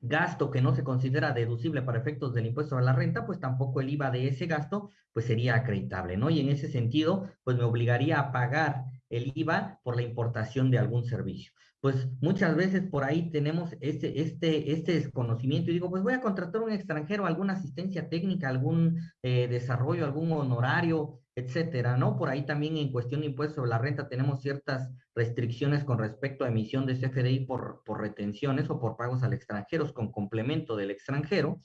gasto que no se considera deducible para efectos del impuesto a la renta, pues tampoco el IVA de ese gasto pues sería acreditable, ¿no? Y en ese sentido, pues me obligaría a pagar el IVA por la importación de algún servicio. Pues muchas veces por ahí tenemos este, este, este desconocimiento y digo, pues voy a contratar a un extranjero, alguna asistencia técnica, algún eh, desarrollo, algún honorario, etcétera, ¿no? Por ahí también en cuestión de impuestos sobre la renta tenemos ciertas restricciones con respecto a emisión de CFDI por, por retenciones o por pagos al extranjero con complemento del extranjero.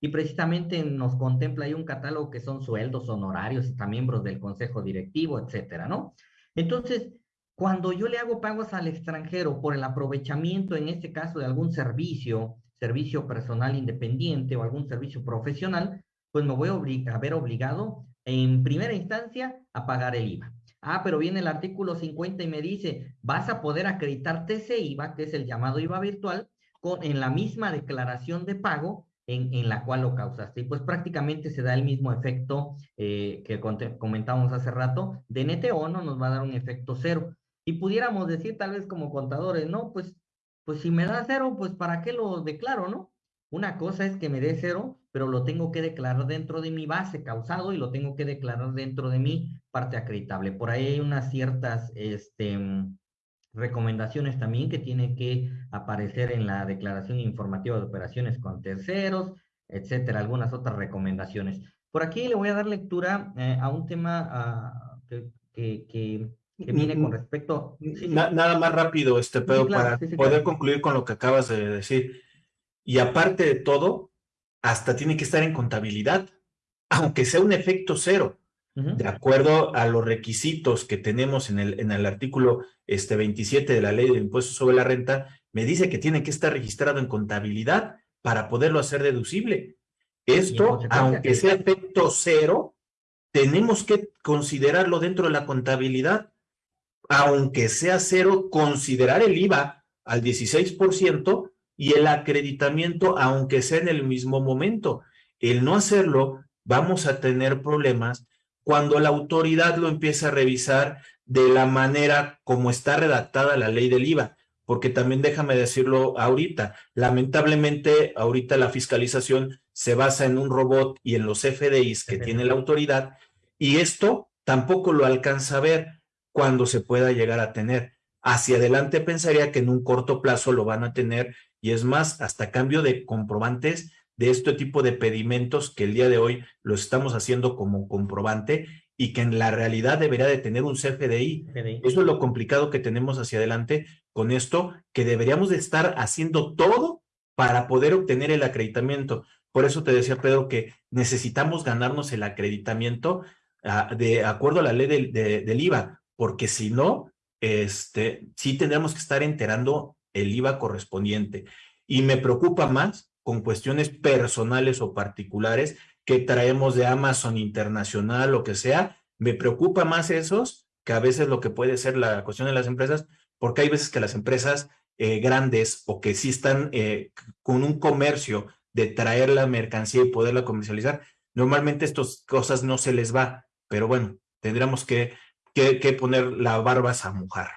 Y precisamente nos contempla ahí un catálogo que son sueldos, honorarios, miembros del consejo directivo, etcétera, ¿no? Entonces, cuando yo le hago pagos al extranjero por el aprovechamiento, en este caso, de algún servicio, servicio personal independiente o algún servicio profesional, pues me voy a ver obligado en primera instancia a pagar el IVA. Ah, pero viene el artículo 50 y me dice, vas a poder acreditarte ese IVA, que es el llamado IVA virtual, con, en la misma declaración de pago en, en, la cual lo causaste. Y pues prácticamente se da el mismo efecto eh, que comentábamos hace rato, de NTO no nos va a dar un efecto cero. Y pudiéramos decir tal vez como contadores, no, pues, pues si me da cero, pues ¿para qué lo declaro, no? Una cosa es que me dé cero, pero lo tengo que declarar dentro de mi base causado y lo tengo que declarar dentro de mi parte acreditable. Por ahí hay unas ciertas este, recomendaciones también que tienen que aparecer en la declaración informativa de operaciones con terceros, etcétera, algunas otras recomendaciones. Por aquí le voy a dar lectura eh, a un tema ah, que, que, viene con respecto... Nada más rápido, este, Pedro, para poder concluir con lo que acabas de decir. Y aparte de todo, hasta tiene que estar en contabilidad, aunque sea un efecto cero, de acuerdo a los requisitos que tenemos en el, en el artículo este, 27 de la ley del impuesto sobre la renta, me dice que tiene que estar registrado en contabilidad para poderlo hacer deducible. Esto, aunque sea efecto cero, tenemos que considerarlo dentro de la contabilidad. Aunque sea cero, considerar el IVA al 16% y el acreditamiento, aunque sea en el mismo momento. El no hacerlo, vamos a tener problemas cuando la autoridad lo empieza a revisar de la manera como está redactada la ley del IVA, porque también déjame decirlo ahorita, lamentablemente ahorita la fiscalización se basa en un robot y en los FDIs que tiene la autoridad, y esto tampoco lo alcanza a ver cuando se pueda llegar a tener. Hacia adelante pensaría que en un corto plazo lo van a tener y es más, hasta cambio de comprobantes de este tipo de pedimentos que el día de hoy lo estamos haciendo como comprobante y que en la realidad debería de tener un CFDI. Eso es lo complicado que tenemos hacia adelante con esto, que deberíamos de estar haciendo todo para poder obtener el acreditamiento. Por eso te decía, Pedro, que necesitamos ganarnos el acreditamiento ah, de acuerdo a la ley del, del IVA, porque si no, este, sí tendremos que estar enterando el IVA correspondiente. Y me preocupa más con cuestiones personales o particulares que traemos de Amazon Internacional o que sea, me preocupa más esos que a veces lo que puede ser la cuestión de las empresas, porque hay veces que las empresas eh, grandes o que sí están eh, con un comercio de traer la mercancía y poderla comercializar, normalmente estas cosas no se les va, pero bueno, tendríamos que, que, poner la barba a mojar.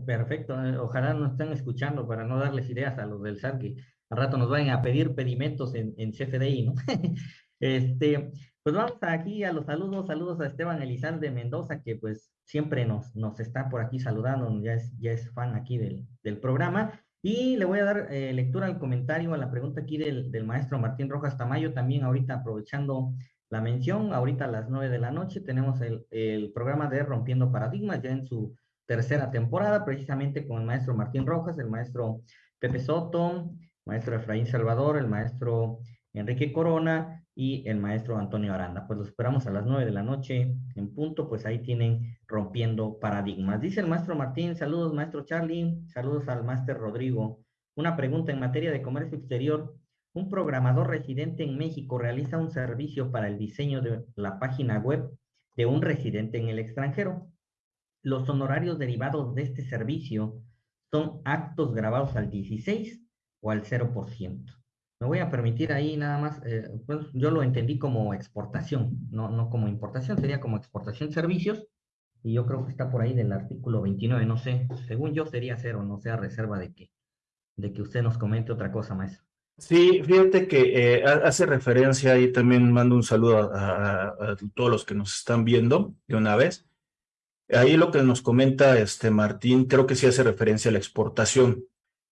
Perfecto, eh, ojalá nos estén escuchando para no darles ideas a los del SAT que al rato nos vayan a pedir pedimentos en, en CFDI, ¿no? este, pues vamos aquí a los saludos, saludos a Esteban Elizalde Mendoza, que pues siempre nos, nos está por aquí saludando, ya es, ya es fan aquí del, del programa. Y le voy a dar eh, lectura al comentario, a la pregunta aquí del, del, maestro Martín Rojas Tamayo, también ahorita aprovechando la mención, ahorita a las nueve de la noche tenemos el, el programa de Rompiendo Paradigmas, ya en su tercera temporada, precisamente con el maestro Martín Rojas, el maestro Pepe Soto, maestro Efraín Salvador, el maestro Enrique Corona y el maestro Antonio Aranda. Pues los esperamos a las nueve de la noche en punto, pues ahí tienen rompiendo paradigmas. Dice el maestro Martín, saludos maestro Charlie, saludos al máster Rodrigo. Una pregunta en materia de comercio exterior. Un programador residente en México realiza un servicio para el diseño de la página web de un residente en el extranjero. Los honorarios derivados de este servicio son actos grabados al 16 o al 0%. Me voy a permitir ahí nada más, eh, pues yo lo entendí como exportación, no, no como importación, sería como exportación de servicios, y yo creo que está por ahí del artículo 29, no sé, según yo sería cero, no sea reserva de que, de que usted nos comente otra cosa, maestro. Sí, fíjate que eh, hace referencia y también mando un saludo a, a, todos los que nos están viendo de una vez. Ahí lo que nos comenta este Martín, creo que sí hace referencia a la exportación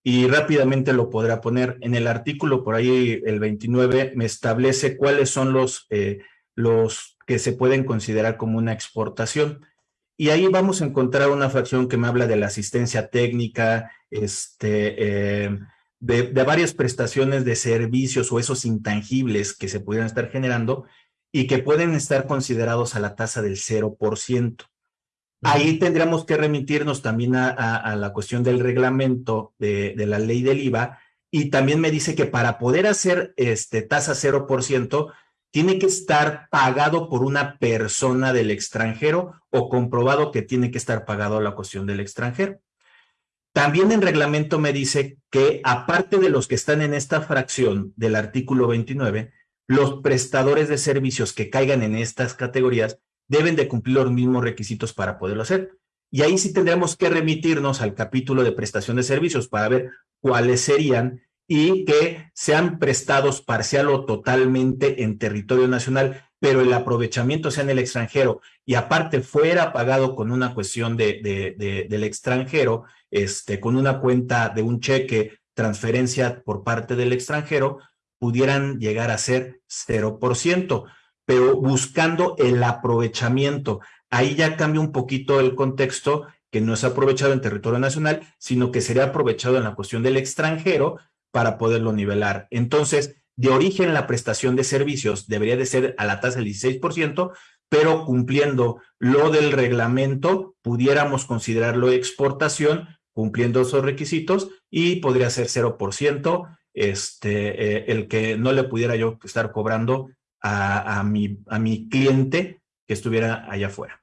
y rápidamente lo podrá poner. En el artículo por ahí, el 29, me establece cuáles son los, eh, los que se pueden considerar como una exportación. Y ahí vamos a encontrar una fracción que me habla de la asistencia técnica, este, eh, de, de, varias prestaciones de servicios o esos intangibles que se pudieran estar generando y que pueden estar considerados a la tasa del 0%. Ahí tendríamos que remitirnos también a, la cuestión del reglamento de, la ley del IVA y también me dice que para poder hacer este tasa 0% tiene que estar pagado por una persona del extranjero o comprobado que tiene que estar pagado la cuestión del extranjero. También en reglamento me dice que aparte de los que están en esta fracción del artículo 29, los prestadores de servicios que caigan en estas categorías deben de cumplir los mismos requisitos para poderlo hacer. Y ahí sí tendríamos que remitirnos al capítulo de prestación de servicios para ver cuáles serían y que sean prestados parcial o totalmente en territorio nacional, pero el aprovechamiento sea en el extranjero y aparte fuera pagado con una cuestión de, del extranjero, este, con una cuenta de un cheque, transferencia por parte del extranjero, pudieran llegar a ser 0% pero buscando el aprovechamiento. Ahí ya cambia un poquito el contexto, que no es aprovechado en territorio nacional, sino que sería aprovechado en la cuestión del extranjero para poderlo nivelar. Entonces, de origen la prestación de servicios debería de ser a la tasa del 16%, pero cumpliendo lo del reglamento, pudiéramos considerarlo exportación, cumpliendo esos requisitos, y podría ser 0%, este, eh, el que no le pudiera yo estar cobrando a, mi, a mi cliente que estuviera allá afuera.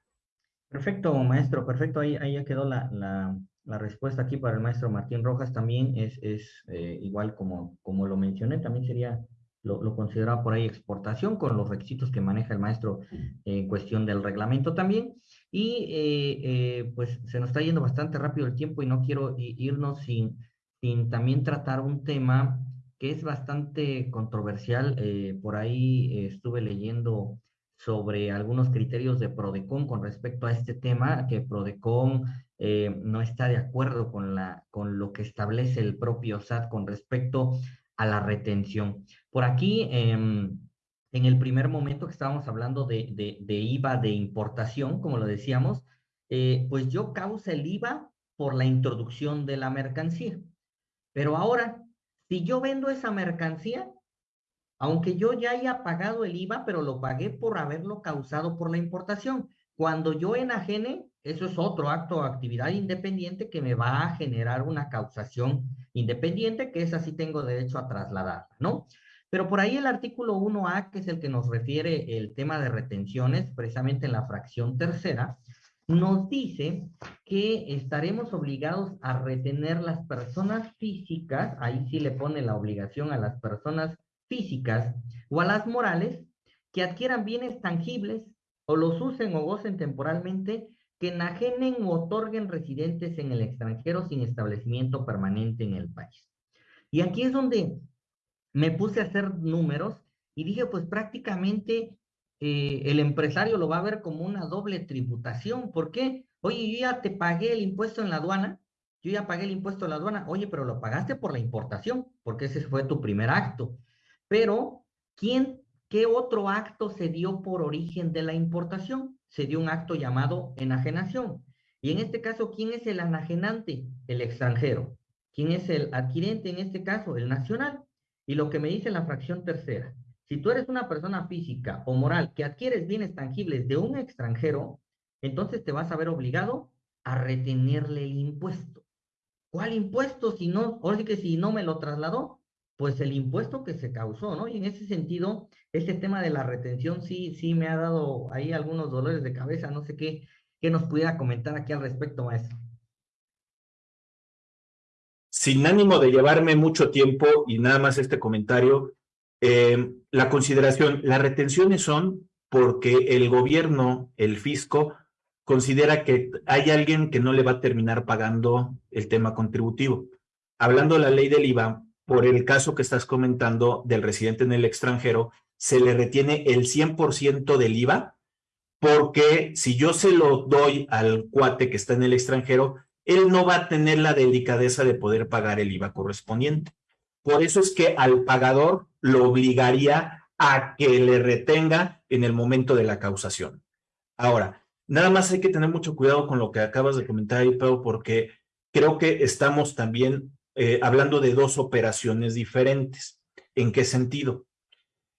Perfecto, maestro, perfecto. Ahí, ahí ya quedó la, la, respuesta aquí para el maestro Martín Rojas. También es, es eh, igual como, como lo mencioné, también sería, lo, lo consideraba por ahí exportación con los requisitos que maneja el maestro en cuestión del reglamento también. Y eh, eh, pues se nos está yendo bastante rápido el tiempo y no quiero irnos sin, sin también tratar un tema que es bastante controversial. Eh, por ahí eh, estuve leyendo sobre algunos criterios de Prodecon con respecto a este tema, que Prodecon eh, no está de acuerdo con, la, con lo que establece el propio SAT con respecto a la retención. Por aquí, em, en el primer momento que estábamos hablando de, de, IVA de importación, como lo decíamos, pues yo causa el IVA por la introducción de la mercancía. Pero ahora, si yo vendo esa mercancía, aunque yo ya haya pagado el IVA, pero lo pagué por haberlo causado por la importación. Cuando yo enajene, eso es otro acto o actividad independiente que me va a generar una causación independiente, que esa sí tengo derecho a trasladarla, ¿no? Pero por ahí el artículo 1A, que es el que nos refiere el tema de retenciones, precisamente en la fracción tercera, nos dice que estaremos obligados a retener las personas físicas, ahí sí le pone la obligación a las personas físicas o a las morales que adquieran bienes tangibles o los usen o gocen temporalmente que enajenen o otorguen residentes en el extranjero sin establecimiento permanente en el país. Y aquí es donde me puse a hacer números y dije, pues prácticamente eh, el empresario lo va a ver como una doble tributación. ¿Por qué? Oye, yo ya te pagué el impuesto en la aduana, yo ya pagué el impuesto en la aduana, oye, pero lo pagaste por la importación, porque ese fue tu primer acto. Pero, ¿quién, qué otro acto se dio por origen de la importación? Se dio un acto llamado enajenación. Y en este caso, ¿quién es el enajenante? El extranjero. ¿Quién es el adquirente en este caso? El nacional. Y lo que me dice la fracción tercera, si tú eres una persona física o moral que adquieres bienes tangibles de un extranjero, entonces te vas a ver obligado a retenerle el impuesto. ¿Cuál impuesto si no, ahora sí que si no me lo trasladó? Pues el impuesto que se causó, ¿no? Y en ese sentido, este tema de la retención sí, sí me ha dado ahí algunos dolores de cabeza, no sé qué, qué nos pudiera comentar aquí al respecto, maestro sin ánimo de llevarme mucho tiempo y nada más este comentario, eh, la consideración, las retenciones son porque el gobierno, el fisco, considera que hay alguien que no le va a terminar pagando el tema contributivo. Hablando de la ley del IVA, por el caso que estás comentando del residente en el extranjero, se le retiene el 100% del IVA, porque si yo se lo doy al cuate que está en el extranjero, él no va a tener la delicadeza de poder pagar el IVA correspondiente. Por eso es que al pagador lo obligaría a que le retenga en el momento de la causación. Ahora, nada más hay que tener mucho cuidado con lo que acabas de comentar ahí, Pedro, porque creo que estamos también eh, hablando de dos operaciones diferentes. ¿En qué sentido?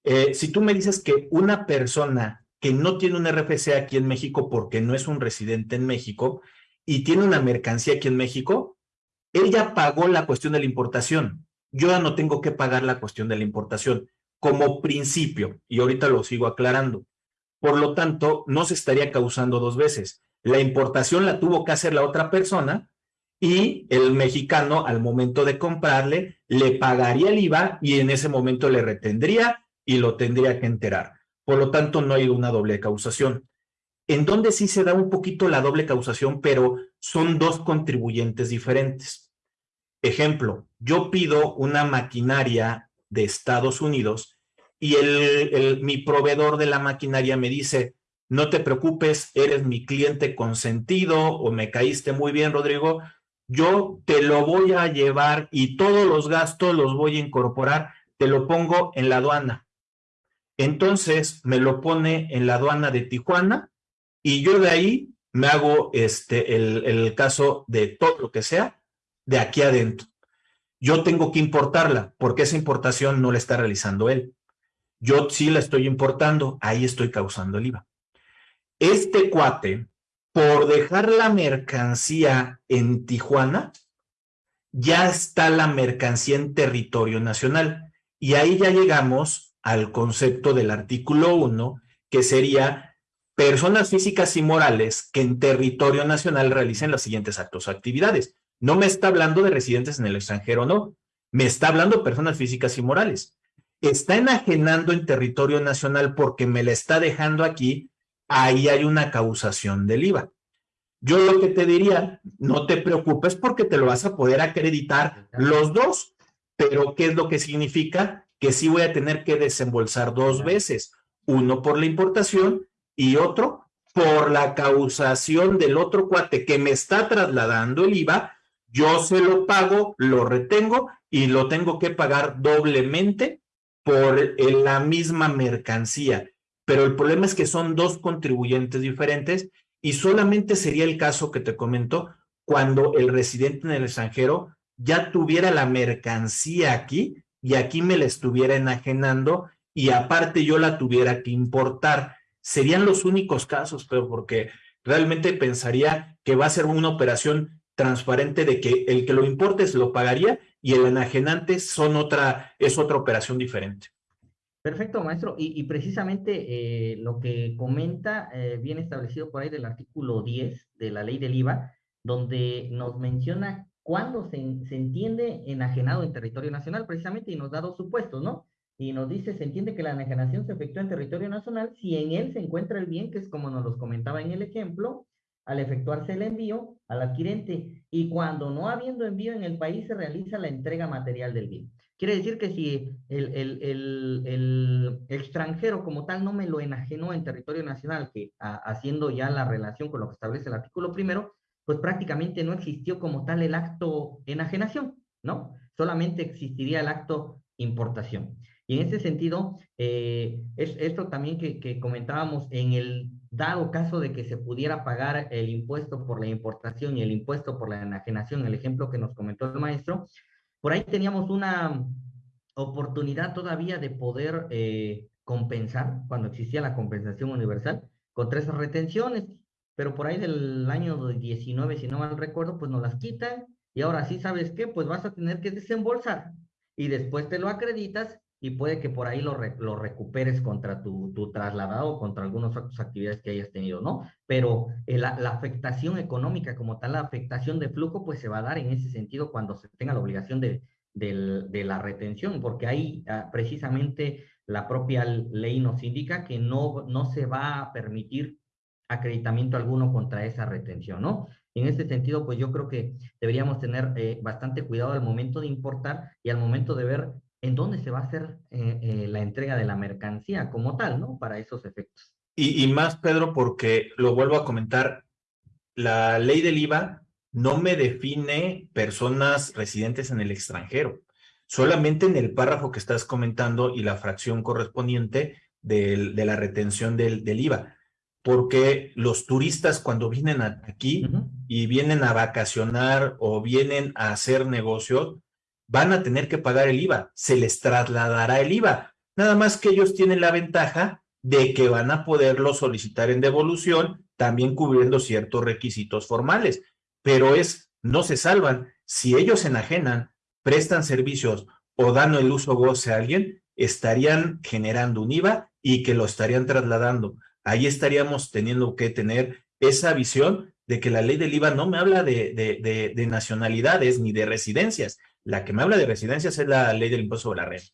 Eh, si tú me dices que una persona que no tiene un RFC aquí en México porque no es un residente en México, y tiene una mercancía aquí en México, él ya pagó la cuestión de la importación. Yo ya no tengo que pagar la cuestión de la importación como principio, y ahorita lo sigo aclarando. Por lo tanto, no se estaría causando dos veces. La importación la tuvo que hacer la otra persona y el mexicano al momento de comprarle le pagaría el IVA y en ese momento le retendría y lo tendría que enterar. Por lo tanto, no hay una doble causación en donde sí se da un poquito la doble causación, pero son dos contribuyentes diferentes. Ejemplo, yo pido una maquinaria de Estados Unidos y el, mi proveedor de la maquinaria me dice, no te preocupes, eres mi cliente consentido o me caíste muy bien, Rodrigo, yo te lo voy a llevar y todos los gastos los voy a incorporar, te lo pongo en la aduana. Entonces me lo pone en la aduana de Tijuana y yo de ahí me hago este, el, el caso de todo lo que sea de aquí adentro. Yo tengo que importarla porque esa importación no la está realizando él. Yo sí la estoy importando, ahí estoy causando el IVA. Este cuate, por dejar la mercancía en Tijuana, ya está la mercancía en territorio nacional. Y ahí ya llegamos al concepto del artículo 1, que sería personas físicas y morales que en territorio nacional realicen los siguientes actos o actividades. No me está hablando de residentes en el extranjero, no. Me está hablando de personas físicas y morales. Está enajenando en territorio nacional porque me la está dejando aquí, ahí hay una causación del IVA. Yo lo que te diría, no te preocupes porque te lo vas a poder acreditar los dos, pero ¿qué es lo que significa? Que sí voy a tener que desembolsar dos veces, uno por la importación y otro por la causación del otro cuate que me está trasladando el IVA, yo se lo pago, lo retengo y lo tengo que pagar doblemente por la misma mercancía. Pero el problema es que son dos contribuyentes diferentes y solamente sería el caso que te comento cuando el residente en el extranjero ya tuviera la mercancía aquí y aquí me la estuviera enajenando y aparte yo la tuviera que importar. Serían los únicos casos, pero porque realmente pensaría que va a ser una operación transparente de que el que lo importe se lo pagaría y el enajenante son otra, es otra operación diferente. Perfecto, maestro. Y, precisamente eh, lo que comenta, eh, bien establecido por ahí del artículo 10 de la ley del IVA, donde nos menciona cuándo se, se entiende enajenado en territorio nacional, precisamente, y nos da dos supuestos, ¿no? Y nos dice, se entiende que la enajenación se efectúa en territorio nacional si en él se encuentra el bien, que es como nos los comentaba en el ejemplo, al efectuarse el envío al adquirente y cuando no habiendo envío en el país se realiza la entrega material del bien. Quiere decir que si el, el, el, el extranjero como tal no me lo enajenó en territorio nacional, que haciendo ya la relación con lo que establece el artículo primero, pues prácticamente no existió como tal el acto enajenación, ¿no? Solamente existiría el acto importación. Y en ese sentido, eh, es esto también que, que comentábamos en el dado caso de que se pudiera pagar el impuesto por la importación y el impuesto por la enajenación, el ejemplo que nos comentó el maestro, por ahí teníamos una oportunidad todavía de poder eh, compensar, cuando existía la compensación universal, con tres retenciones, pero por ahí del año 19, si no mal recuerdo, pues nos las quitan y ahora sí, ¿sabes qué? Pues vas a tener que desembolsar y después te lo acreditas y puede que por ahí lo, lo recuperes contra tu, tu, trasladado contra algunas otras actividades que hayas tenido, ¿no? Pero eh, la, afectación económica como tal, la afectación de flujo, pues se va a dar en ese sentido cuando se tenga la obligación de, de, de la retención, porque ahí ah, precisamente la propia ley nos indica que no, no se va a permitir acreditamiento alguno contra esa retención, ¿no? En ese sentido, pues yo creo que deberíamos tener eh, bastante cuidado al momento de importar y al momento de ver en dónde se va a hacer eh, eh, la entrega de la mercancía como tal, ¿no? Para esos efectos. Y, y, más, Pedro, porque lo vuelvo a comentar, la ley del IVA no me define personas residentes en el extranjero. Solamente en el párrafo que estás comentando y la fracción correspondiente del, de la retención del, del, IVA. Porque los turistas cuando vienen aquí uh -huh. y vienen a vacacionar o vienen a hacer negocios, van a tener que pagar el IVA, se les trasladará el IVA. Nada más que ellos tienen la ventaja de que van a poderlo solicitar en devolución, también cubriendo ciertos requisitos formales, pero es, no se salvan. Si ellos enajenan, prestan servicios o dan el uso goce a alguien, estarían generando un IVA y que lo estarían trasladando. Ahí estaríamos teniendo que tener esa visión de que la ley del IVA no me habla de, de, de, de nacionalidades ni de residencias, la que me habla de residencias es la ley del impuesto sobre la renta.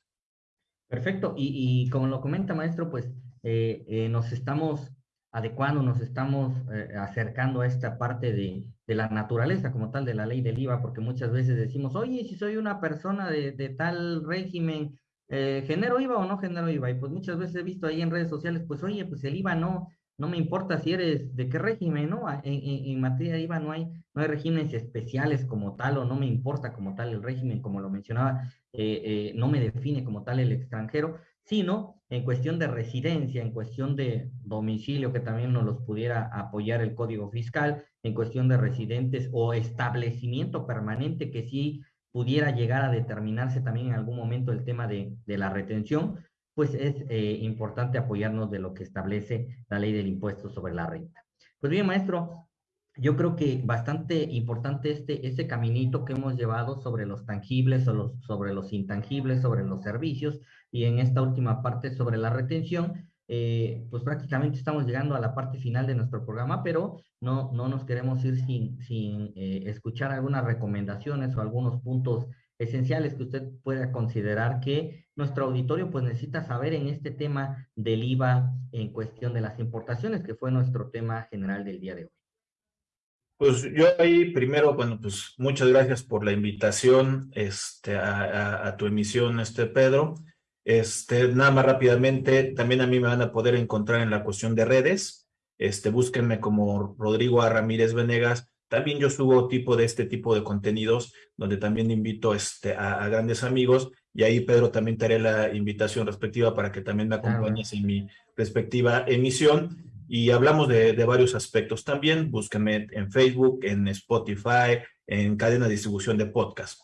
Perfecto. Y, y, como lo comenta, maestro, pues eh, eh, nos estamos adecuando, nos estamos eh, acercando a esta parte de, de, la naturaleza como tal de la ley del IVA, porque muchas veces decimos, oye, si soy una persona de, de tal régimen, ¿genero IVA o no genero IVA? Y pues muchas veces he visto ahí en redes sociales, pues oye, pues el IVA no, no me importa si eres de qué régimen, ¿no? En, en, materia de IVA no hay, no hay regímenes especiales como tal, o no me importa como tal el régimen, como lo mencionaba, eh, eh, no me define como tal el extranjero, sino en cuestión de residencia, en cuestión de domicilio, que también nos los pudiera apoyar el Código Fiscal, en cuestión de residentes o establecimiento permanente, que sí pudiera llegar a determinarse también en algún momento el tema de, de la retención, pues es eh, importante apoyarnos de lo que establece la ley del impuesto sobre la renta. Pues bien, maestro, yo creo que bastante importante este, este caminito que hemos llevado sobre los tangibles, o los, sobre los intangibles, sobre los servicios, y en esta última parte sobre la retención, eh, pues prácticamente estamos llegando a la parte final de nuestro programa, pero no, no nos queremos ir sin, sin eh, escuchar algunas recomendaciones o algunos puntos esenciales que usted pueda considerar que nuestro auditorio pues necesita saber en este tema del IVA en cuestión de las importaciones, que fue nuestro tema general del día de hoy. Pues yo ahí primero, bueno, pues muchas gracias por la invitación este, a, tu emisión, este Pedro. Este, nada más rápidamente, también a mí me van a poder encontrar en la cuestión de redes. Este, búsquenme como Rodrigo A. Ramírez Venegas también yo subo tipo de este tipo de contenidos donde también invito este, a, grandes amigos y ahí Pedro también te haré la invitación respectiva para que también me acompañes en mi respectiva emisión y hablamos de, de, varios aspectos también. Búsquenme en Facebook, en Spotify, en cadena de distribución de podcast.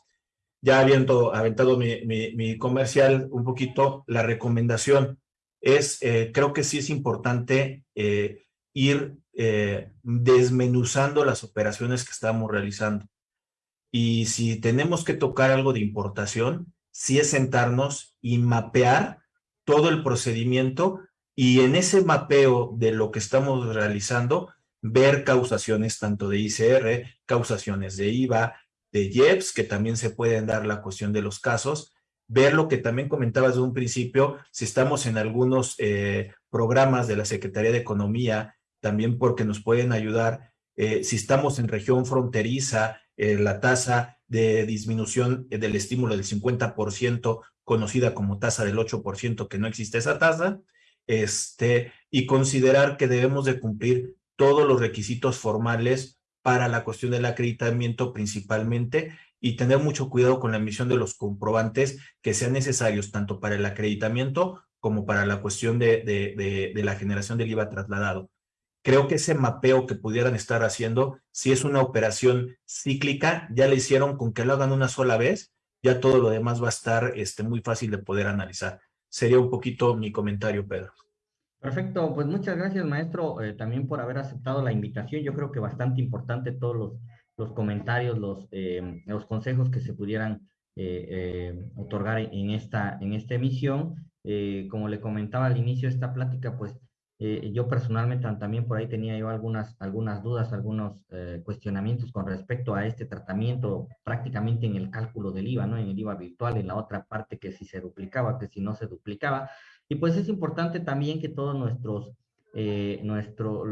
Ya habiendo aventado mi, mi, mi comercial un poquito, la recomendación es, eh, creo que sí es importante eh, ir eh, desmenuzando las operaciones que estamos realizando. Y si tenemos que tocar algo de importación, sí es sentarnos y mapear todo el procedimiento y en ese mapeo de lo que estamos realizando, ver causaciones tanto de ICR, causaciones de IVA, de IEPS, que también se pueden dar la cuestión de los casos, ver lo que también comentabas de un principio, si estamos en algunos eh, programas de la Secretaría de Economía, también porque nos pueden ayudar, eh, si estamos en región fronteriza, eh, la tasa de disminución del estímulo del 50%, conocida como tasa del 8%, que no existe esa tasa, este, y considerar que debemos de cumplir todos los requisitos formales para la cuestión del acreditamiento principalmente y tener mucho cuidado con la emisión de los comprobantes que sean necesarios tanto para el acreditamiento como para la cuestión de, de, de, la generación del IVA trasladado. Creo que ese mapeo que pudieran estar haciendo, si es una operación cíclica, ya le hicieron con que lo hagan una sola vez, ya todo lo demás va a estar este, muy fácil de poder analizar. Sería un poquito mi comentario, Pedro. Perfecto, pues muchas gracias, maestro, eh, también por haber aceptado la invitación. Yo creo que bastante importante todos los, los comentarios, los, eh, los consejos que se pudieran eh, otorgar en esta, en esta emisión. como le comentaba al inicio de esta plática, pues yo personalmente también por ahí tenía yo algunas, algunas dudas, algunos cuestionamientos con respecto a este tratamiento prácticamente en el cálculo del IVA, ¿no? En el IVA virtual, en la otra parte que si se duplicaba, que si no se duplicaba. Y pues es importante también que todos nuestros, eh, nuestro,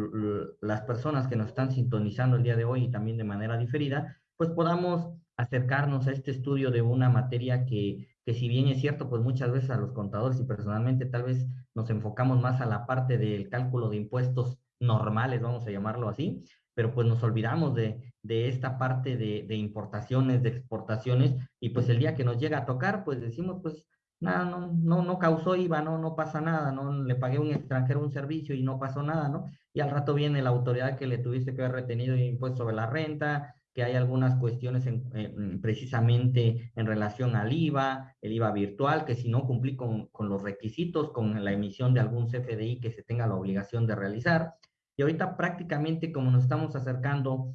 las personas que nos están sintonizando el día de hoy y también de manera diferida, pues podamos acercarnos a este estudio de una materia que, que si bien es cierto, pues muchas veces a los contadores y personalmente tal vez nos enfocamos más a la parte del cálculo de impuestos normales, vamos a llamarlo así, pero pues nos olvidamos de, de esta parte de, de, importaciones, de exportaciones, y pues el día que nos llega a tocar, pues decimos, pues nada, no, no, no causó IVA, no, no pasa nada, no le pagué a un extranjero un servicio y no pasó nada, ¿no? Y al rato viene la autoridad que le tuviste que haber retenido impuesto sobre la renta, que hay algunas cuestiones precisamente en relación al IVA, el IVA virtual, que si no cumplí con, con los requisitos, con la emisión de algún CFDI que se tenga la obligación de realizar. Y ahorita prácticamente como nos estamos acercando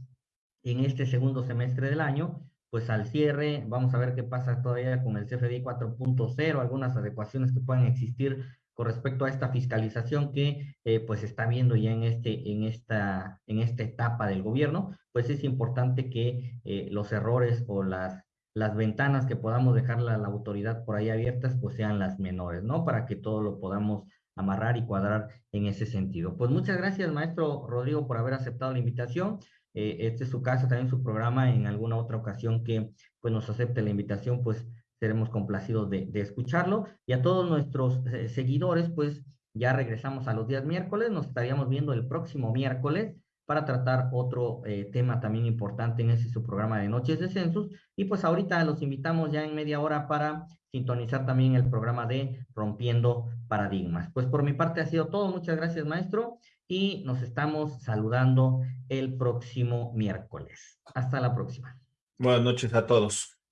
en este segundo semestre del año, pues al cierre, vamos a ver qué pasa todavía con el CFDI 4.0, algunas adecuaciones que puedan existir con respecto a esta fiscalización que eh, pues está viendo ya en, este, en, esta, en esta etapa del gobierno, pues es importante que eh, los errores o las, las ventanas que podamos dejarle a la autoridad por ahí abiertas, pues sean las menores, ¿no? Para que todo lo podamos amarrar y cuadrar en ese sentido. Pues muchas gracias, maestro Rodrigo, por haber aceptado la invitación. Eh, este es su casa, también su programa, en alguna otra ocasión que pues, nos acepte la invitación, pues seremos complacidos de, escucharlo. Y a todos nuestros eh, seguidores, pues ya regresamos a los días miércoles, nos estaríamos viendo el próximo miércoles para tratar otro eh, tema también importante en ese su programa de Noches de Census. Y pues ahorita los invitamos ya en media hora para sintonizar también el programa de Rompiendo Paradigmas. Pues por mi parte ha sido todo. Muchas gracias, maestro y nos estamos saludando el próximo miércoles. Hasta la próxima. Buenas noches a todos.